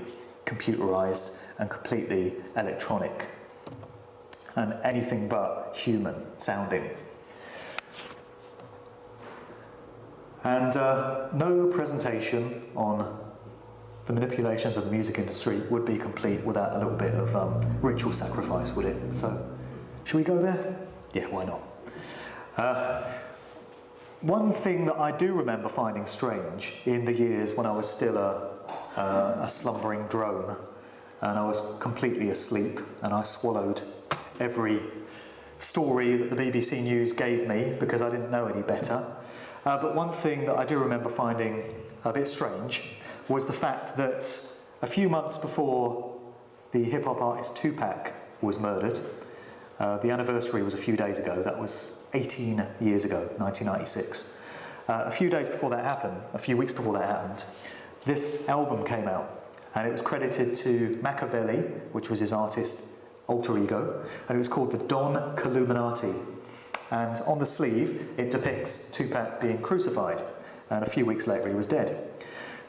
computerized and completely electronic and anything but human sounding. And uh, no presentation on the manipulations of the music industry would be complete without a little bit of um, ritual sacrifice, would it? So, should we go there? Yeah, why not? Uh, one thing that I do remember finding strange in the years when I was still a, uh, a slumbering drone and I was completely asleep and I swallowed every story that the BBC News gave me because I didn't know any better. Uh, but one thing that I do remember finding a bit strange was the fact that a few months before the hip hop artist Tupac was murdered, uh, the anniversary was a few days ago, that was 18 years ago, 1996. Uh, a few days before that happened, a few weeks before that happened, this album came out and it was credited to Makaveli, which was his artist alter ego, and it was called the Don Killuminati. And on the sleeve, it depicts Tupac being crucified, and a few weeks later he was dead.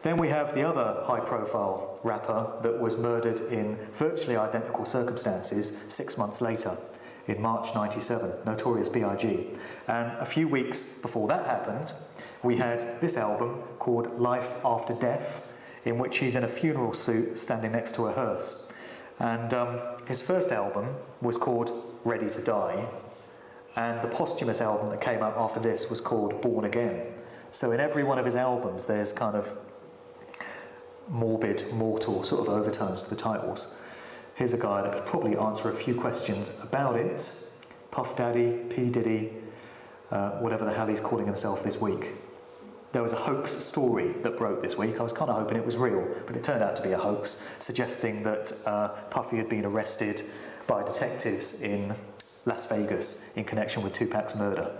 Then we have the other high-profile rapper that was murdered in virtually identical circumstances six months later, in March 97, Notorious B.I.G. And a few weeks before that happened, we had this album called Life After Death, in which he's in a funeral suit standing next to a hearse. And um, his first album was called Ready to Die, and the posthumous album that came out after this was called Born Again. So in every one of his albums, there's kind of morbid, mortal sort of overtones to the titles. Here's a guy that could probably answer a few questions about it. Puff Daddy, P. Diddy, uh, whatever the hell he's calling himself this week. There was a hoax story that broke this week. I was kind of hoping it was real, but it turned out to be a hoax, suggesting that uh, Puffy had been arrested by detectives in Las Vegas in connection with Tupac's murder.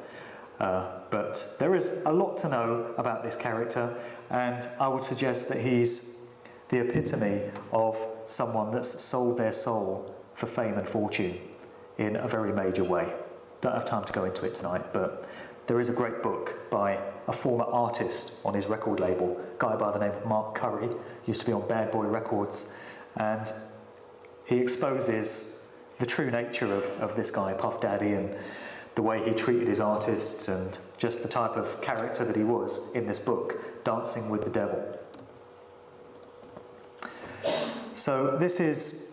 Uh, but there is a lot to know about this character, and I would suggest that he's the epitome of someone that's sold their soul for fame and fortune in a very major way. Don't have time to go into it tonight, but there is a great book by a former artist on his record label, guy by the name of Mark Curry, used to be on Bad Boy Records, and he exposes the true nature of, of this guy, Puff Daddy, and the way he treated his artists, and just the type of character that he was in this book, Dancing with the Devil. So this is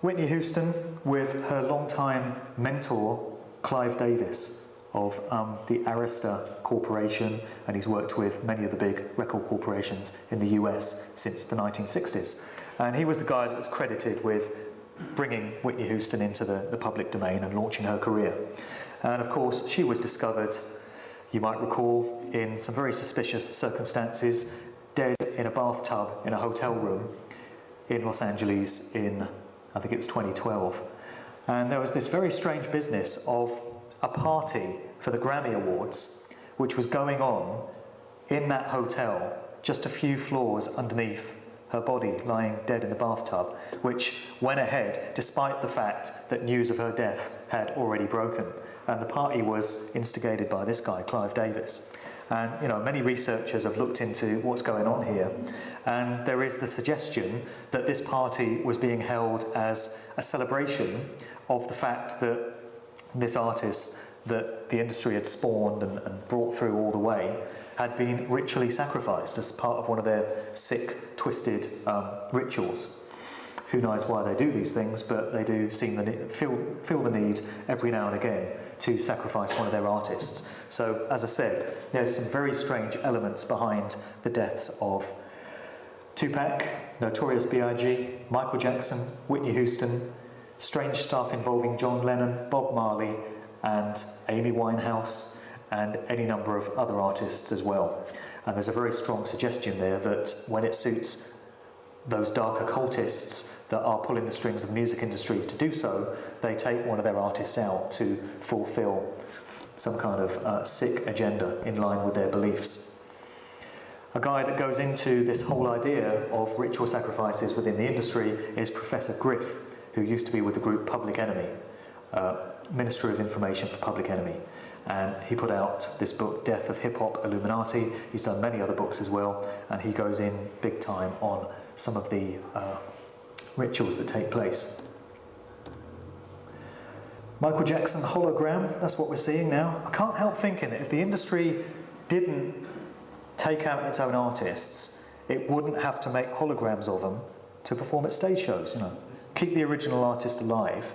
Whitney Houston with her longtime mentor, Clive Davis of um, the Arista Corporation, and he's worked with many of the big record corporations in the US since the 1960s. And he was the guy that was credited with bringing Whitney Houston into the, the public domain and launching her career. And of course, she was discovered, you might recall, in some very suspicious circumstances, dead in a bathtub in a hotel room in Los Angeles in, I think it was 2012. And there was this very strange business of a party for the Grammy Awards, which was going on in that hotel, just a few floors underneath her body lying dead in the bathtub, which went ahead despite the fact that news of her death had already broken. And the party was instigated by this guy, Clive Davis. And you know, many researchers have looked into what's going on here, and there is the suggestion that this party was being held as a celebration of the fact that this artist that the industry had spawned and, and brought through all the way had been ritually sacrificed as part of one of their sick, twisted um, rituals. Who knows why they do these things, but they do seem the, feel, feel the need every now and again to sacrifice one of their artists. So, as I said, there's some very strange elements behind the deaths of Tupac, Notorious B.I.G., Michael Jackson, Whitney Houston, strange stuff involving John Lennon, Bob Marley, and Amy Winehouse, and any number of other artists as well. And there's a very strong suggestion there that when it suits those dark occultists that are pulling the strings of the music industry to do so, they take one of their artists out to fulfill some kind of uh, sick agenda in line with their beliefs. A guy that goes into this whole idea of ritual sacrifices within the industry is Professor Griff, who used to be with the group Public Enemy, uh, Minister of Information for Public Enemy. And he put out this book, Death of Hip Hop Illuminati. He's done many other books as well, and he goes in big time on some of the uh, rituals that take place. Michael Jackson hologram, that's what we're seeing now. I can't help thinking that if the industry didn't take out its own artists, it wouldn't have to make holograms of them to perform at stage shows, you know. Keep the original artist alive,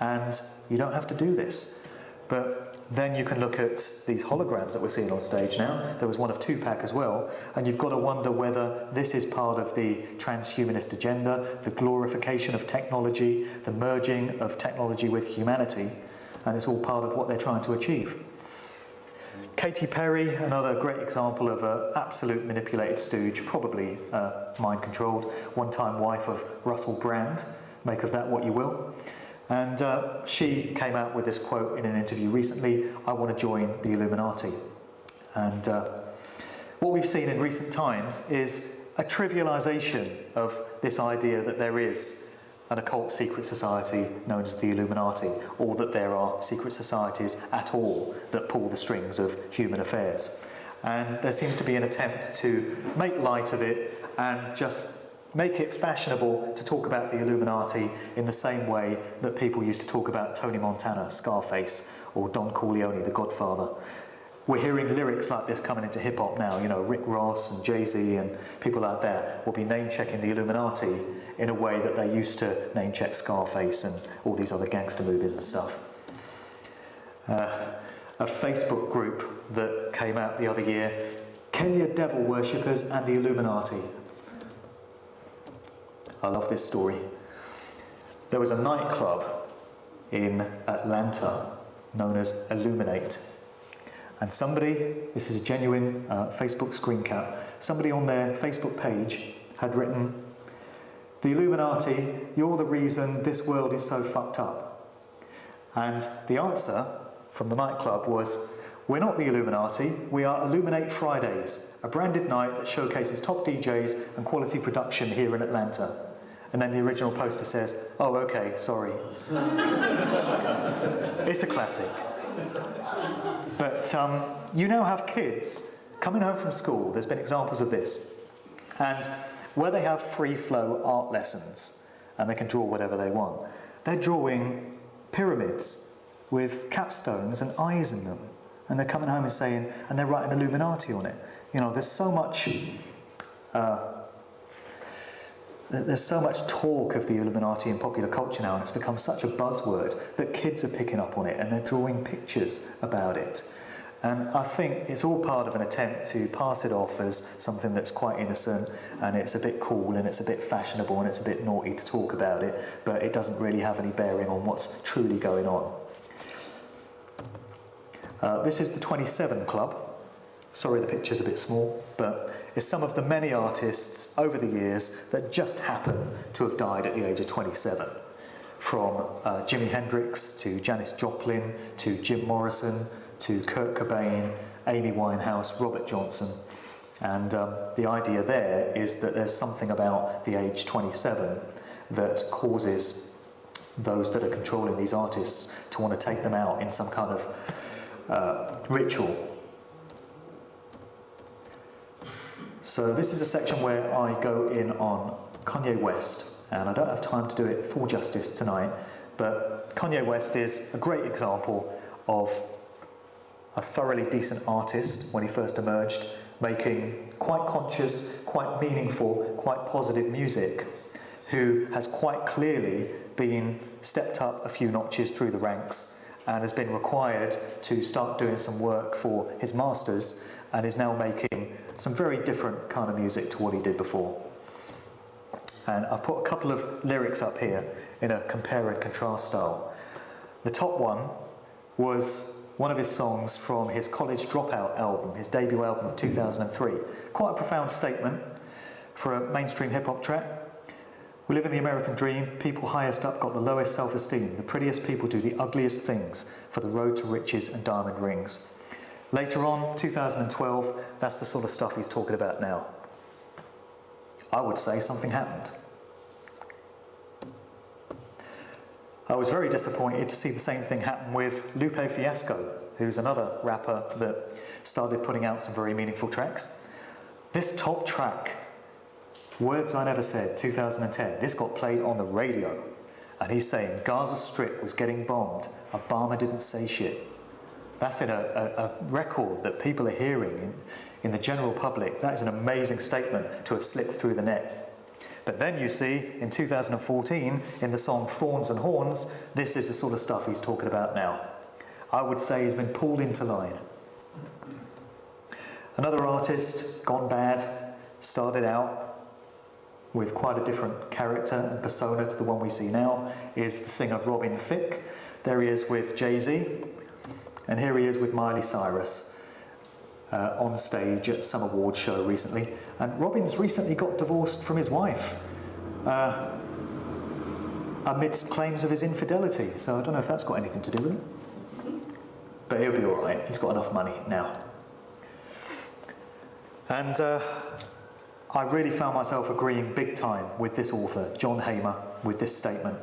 and you don't have to do this. But then you can look at these holograms that we're seeing on stage now. There was one of Tupac as well, and you've got to wonder whether this is part of the transhumanist agenda, the glorification of technology, the merging of technology with humanity, and it's all part of what they're trying to achieve. Katy Perry, another great example of an absolute manipulated stooge, probably uh, mind controlled, one time wife of Russell Brand. Make of that what you will. And uh, she came out with this quote in an interview recently I want to join the Illuminati. And uh, what we've seen in recent times is a trivialization of this idea that there is an occult secret society known as the Illuminati, or that there are secret societies at all that pull the strings of human affairs. And there seems to be an attempt to make light of it and just make it fashionable to talk about the Illuminati in the same way that people used to talk about Tony Montana, Scarface, or Don Corleone, the Godfather. We're hearing lyrics like this coming into hip hop now. You know, Rick Ross and Jay Z and people out there will be name checking the Illuminati in a way that they used to name check Scarface and all these other gangster movies and stuff. Uh, a Facebook group that came out the other year Kenya devil worshippers and the Illuminati. I love this story. There was a nightclub in Atlanta known as Illuminate. And somebody, this is a genuine uh, Facebook screen cap, somebody on their Facebook page had written, The Illuminati, you're the reason this world is so fucked up. And the answer from the nightclub was, We're not the Illuminati, we are Illuminate Fridays, a branded night that showcases top DJs and quality production here in Atlanta. And then the original poster says, oh, okay, sorry. it's a classic. But um, you now have kids coming home from school, there's been examples of this, and where they have free flow art lessons and they can draw whatever they want, they're drawing pyramids with capstones and eyes in them. And they're coming home and saying, and they're writing Illuminati on it. You know, there's so much uh, There's so much talk of the Illuminati in popular culture now, and it's become such a buzzword that kids are picking up on it and they're drawing pictures about it. And I think it's all part of an attempt to pass it off as something that's quite innocent and it's a bit cool and it's a bit fashionable and it's a bit naughty to talk about it, but it doesn't really have any bearing on what's truly going on. Uh, this is the 27 Club. Sorry the picture's a bit small, but is some of the many artists over the years that just happen to have died at the age of 27. From uh, Jimi Hendrix to Janis Joplin to Jim Morrison to Kurt Cobain, Amy Winehouse, Robert Johnson. And um, the idea there is that there's something about the age 27 that causes those that are controlling these artists to want to take them out in some kind of uh, ritual So this is a section where I go in on Kanye West, and I don't have time to do it full justice tonight, but Kanye West is a great example of a thoroughly decent artist when he first emerged, making quite conscious, quite meaningful, quite positive music, who has quite clearly been stepped up a few notches through the ranks and has been required to start doing some work for his masters and is now making some very different kind of music to what he did before. And I've put a couple of lyrics up here in a compare and contrast style. The top one was one of his songs from his College Dropout album, his debut album of 2003. Quite a profound statement for a mainstream hip hop track. We live in the American dream. People highest up got the lowest self esteem. The prettiest people do the ugliest things for the road to riches and diamond rings. Later on, 2012, that's the sort of stuff he's talking about now. I would say something happened. I was very disappointed to see the same thing happen with Lupe Fiasco, who's another rapper that started putting out some very meaningful tracks. This top track, Words I Never Said, 2010, this got played on the radio. And he's saying Gaza Strip was getting bombed, Obama didn't say shit. That's in a, a, a record that people are hearing in, in the general public. That is an amazing statement to have slipped through the net. But then you see, in 2014, in the song Thorns and Horns, this is the sort of stuff he's talking about now. I would say he's been pulled into line. Another artist, gone bad, started out with quite a different character and persona to the one we see now, is the singer Robin Thicke. There he is with Jay-Z, and here he is with Miley Cyrus uh, on stage at some award show recently. And Robin's recently got divorced from his wife uh, amidst claims of his infidelity. So I don't know if that's got anything to do with it. But he'll be all right. He's got enough money now. And uh, I really found myself agreeing big time with this author, John Hamer, with this statement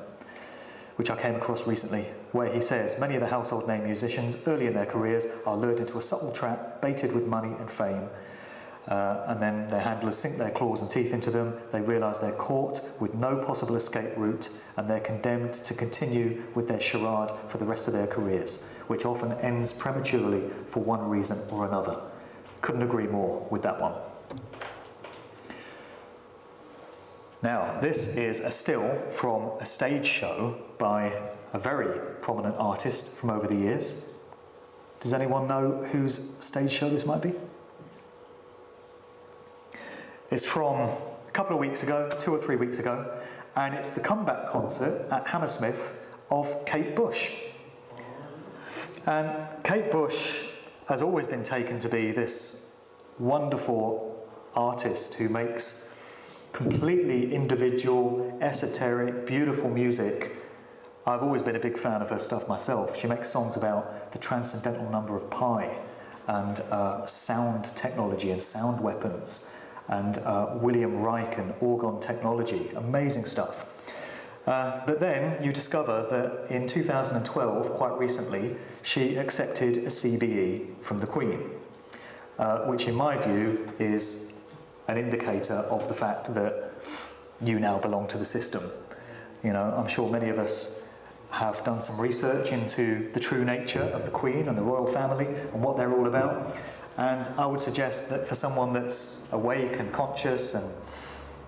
which I came across recently, where he says many of the household name musicians early in their careers are lured into a subtle trap, baited with money and fame. Uh, and then their handlers sink their claws and teeth into them. They realise they're caught with no possible escape route and they're condemned to continue with their charade for the rest of their careers, which often ends prematurely for one reason or another. Couldn't agree more with that one. Now, this is a still from a stage show by a very prominent artist from over the years. Does anyone know whose stage show this might be? It's from a couple of weeks ago, two or three weeks ago, and it's the comeback concert at Hammersmith of Kate Bush. And Kate Bush has always been taken to be this wonderful artist who makes completely individual, esoteric, beautiful music. I've always been a big fan of her stuff myself. She makes songs about the transcendental number of pi and uh, sound technology and sound weapons and uh, William Reich and orgone technology. Amazing stuff. Uh, but then you discover that in 2012, quite recently, she accepted a CBE from the Queen, uh, which in my view is an indicator of the fact that you now belong to the system. You know, I'm sure many of us have done some research into the true nature of the Queen and the royal family and what they're all about. And I would suggest that for someone that's awake and conscious and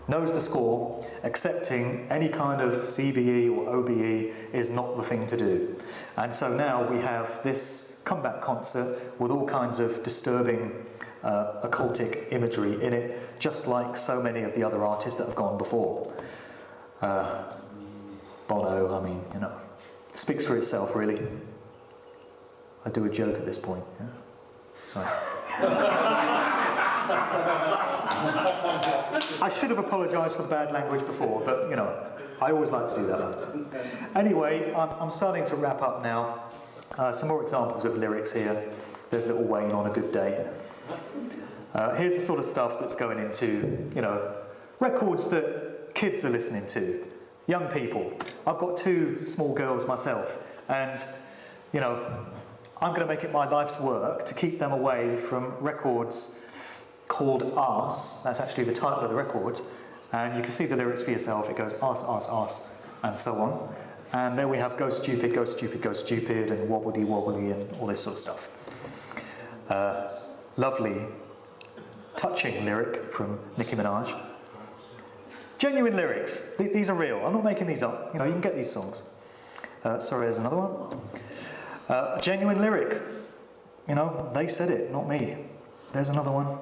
knows the score, accepting any kind of CBE or OBE is not the thing to do. And so now we have this comeback concert with all kinds of disturbing uh, occultic imagery in it, just like so many of the other artists that have gone before. Uh, Bono, I mean, you know, speaks for itself, really. I do a joke at this point. Yeah? Sorry. I should have apologised for the bad language before, but you know, I always like to do that. Anyway, I'm, I'm starting to wrap up now. Uh, some more examples of lyrics here. There's Lil Wayne on a good day. Uh, here's the sort of stuff that's going into, you know, records that kids are listening to, young people. I've got two small girls myself, and, you know, I'm going to make it my life's work to keep them away from records called Arse. That's actually the title of the record. And you can see the lyrics for yourself. It goes arse, arse, arse, and so on. And then we have go stupid, go stupid, go stupid, and Wobbly wobbly, and all this sort of stuff. Uh, lovely, touching lyric from Nicki Minaj. Genuine lyrics. Th- these are real. I'm not making these up. You know, you can get these songs. Uh, sorry, there's another one. Uh, genuine lyric. You know, they said it, not me. There's another one.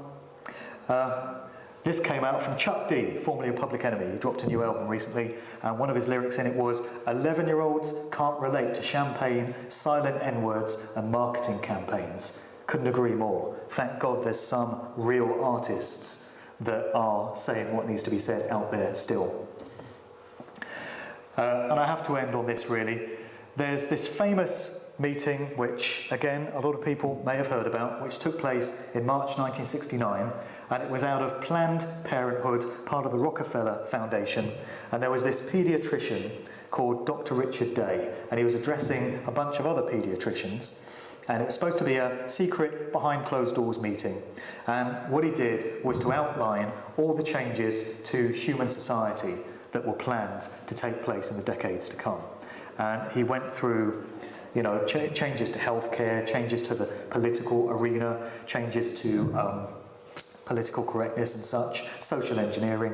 Uh, this came out from Chuck D, formerly a Public Enemy. He dropped a new album recently, and one of his lyrics in it was 11 year olds can't relate to champagne, silent N words, and marketing campaigns. Couldn't agree more. Thank God there's some real artists that are saying what needs to be said out there still. Uh, and I have to end on this really. There's this famous meeting, which again a lot of people may have heard about, which took place in March 1969, and it was out of Planned Parenthood, part of the Rockefeller Foundation. And there was this paediatrician called Dr. Richard Day, and he was addressing a bunch of other paediatricians. And it was supposed to be a secret, behind closed doors meeting. And what he did was to outline all the changes to human society that were planned to take place in the decades to come. And he went through you know, ch changes to healthcare, changes to the political arena, changes to um, political correctness and such, social engineering,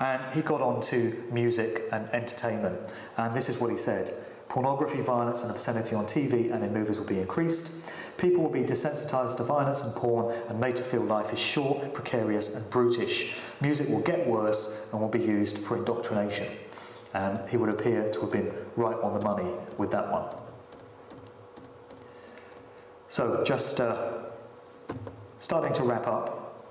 and he got on to music and entertainment. And this is what he said. Pornography, violence and obscenity on TV and in movies will be increased. People will be desensitized to violence and porn and made to feel life is short, precarious and brutish. Music will get worse and will be used for indoctrination. And he would appear to have been right on the money with that one. So just uh, starting to wrap up.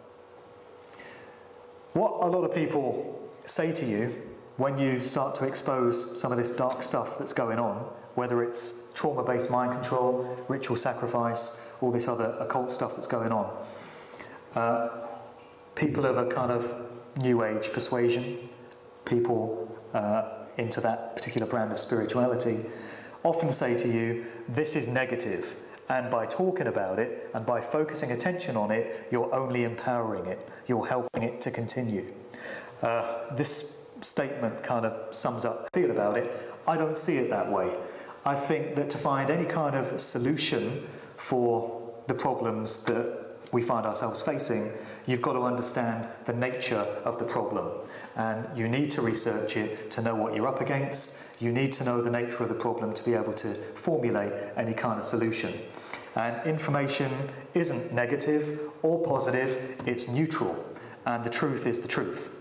What a lot of people say to you when you start to expose some of this dark stuff that's going on, whether it's trauma-based mind control, ritual sacrifice, all this other occult stuff that's going on. Uh, people of a kind of new age persuasion, people uh, into that particular brand of spirituality, often say to you, this is negative, and by talking about it and by focusing attention on it, you're only empowering it. You're helping it to continue. Uh, this statement kind of sums up feel about it. I don't see it that way. I think that to find any kind of solution for the problems that we find ourselves facing, you've got to understand the nature of the problem. And you need to research it to know what you're up against. You need to know the nature of the problem to be able to formulate any kind of solution. And information isn't negative or positive, it's neutral. And the truth is the truth.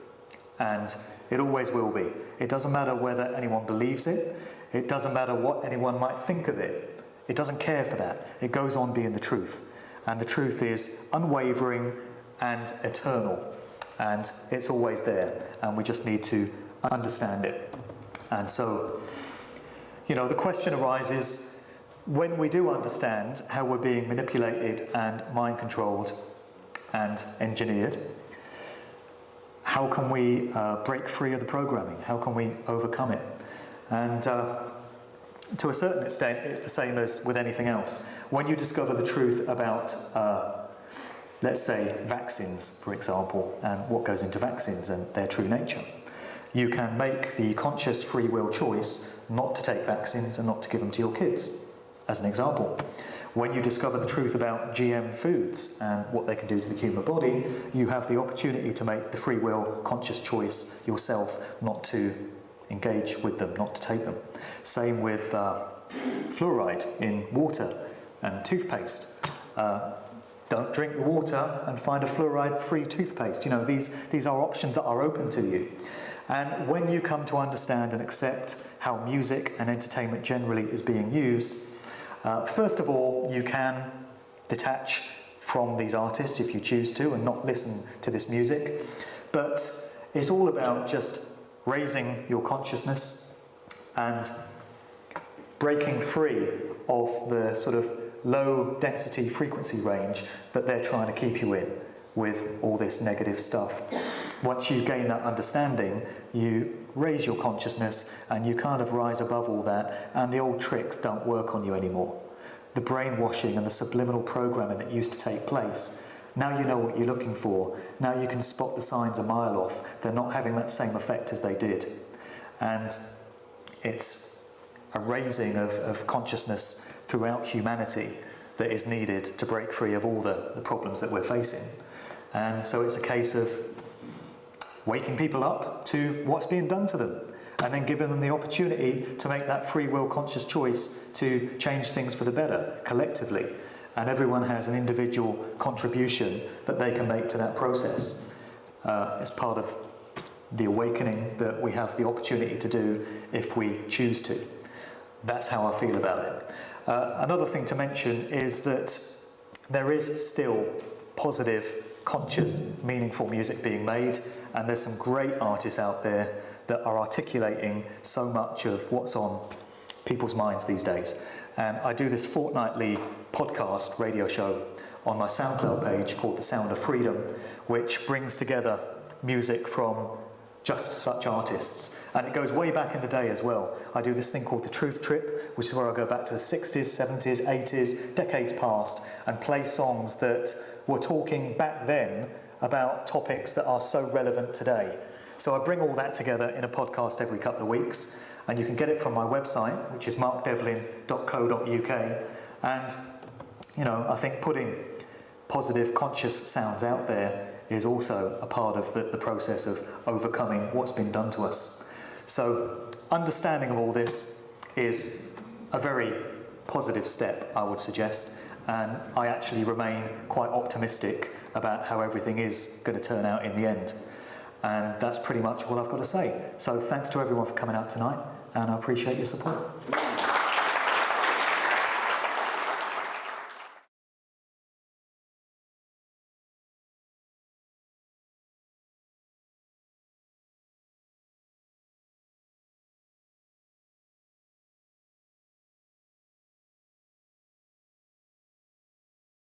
And it always will be. It doesn't matter whether anyone believes it, it doesn't matter what anyone might think of it. It doesn't care for that. It goes on being the truth. And the truth is unwavering and eternal. And it's always there. And we just need to understand it. And so, you know, the question arises when we do understand how we're being manipulated and mind controlled and engineered, how can we uh, break free of the programming? How can we overcome it? And uh, to a certain extent, it's the same as with anything else. When you discover the truth about, uh, let's say, vaccines, for example, and what goes into vaccines and their true nature, you can make the conscious free will choice not to take vaccines and not to give them to your kids as an example. When you discover the truth about GM foods and what they can do to the human body, you have the opportunity to make the free will, conscious choice yourself not to engage with them, not to take them. Same with uh, fluoride in water and toothpaste. Uh, don't drink the water and find a fluoride-free toothpaste. You know, these, these are options that are open to you. And when you come to understand and accept how music and entertainment generally is being used, uh, first of all, you can detach from these artists if you choose to and not listen to this music. But it's all about just raising your consciousness and breaking free of the sort of low density frequency range that they're trying to keep you in with all this negative stuff. Once you gain that understanding, you raise your consciousness and you kind of rise above all that and the old tricks don't work on you anymore. The brainwashing and the subliminal programming that used to take place, now you know what you're looking for. Now you can spot the signs a mile off. They're not having that same effect as they did. And it's a raising of, of consciousness throughout humanity that is needed to break free of all the, the problems that we're facing. And so it's a case of waking people up to what's being done to them and then giving them the opportunity to make that free will conscious choice to change things for the better collectively. And everyone has an individual contribution that they can make to that process uh, as part of the awakening that we have the opportunity to do if we choose to. That's how I feel about it. Uh, another thing to mention is that there is still positive, conscious, meaningful music being made, and there's some great artists out there that are articulating so much of what's on people's minds these days. And I do this fortnightly podcast radio show on my SoundCloud page called The Sound of Freedom, which brings together music from just such artists. And it goes way back in the day as well. I do this thing called the Truth Trip, which is where I go back to the 60s, 70s, 80s, decades past, and play songs that were talking back then about topics that are so relevant today. So I bring all that together in a podcast every couple of weeks, and you can get it from my website, which is markdevlin.co.uk. And, you know, I think putting positive, conscious sounds out there is also a part of the, the process of overcoming what's been done to us. So, understanding of all this is a very positive step, I would suggest, and I actually remain quite optimistic about how everything is going to turn out in the end. And that's pretty much all I've got to say. So, thanks to everyone for coming out tonight, and I appreciate your support.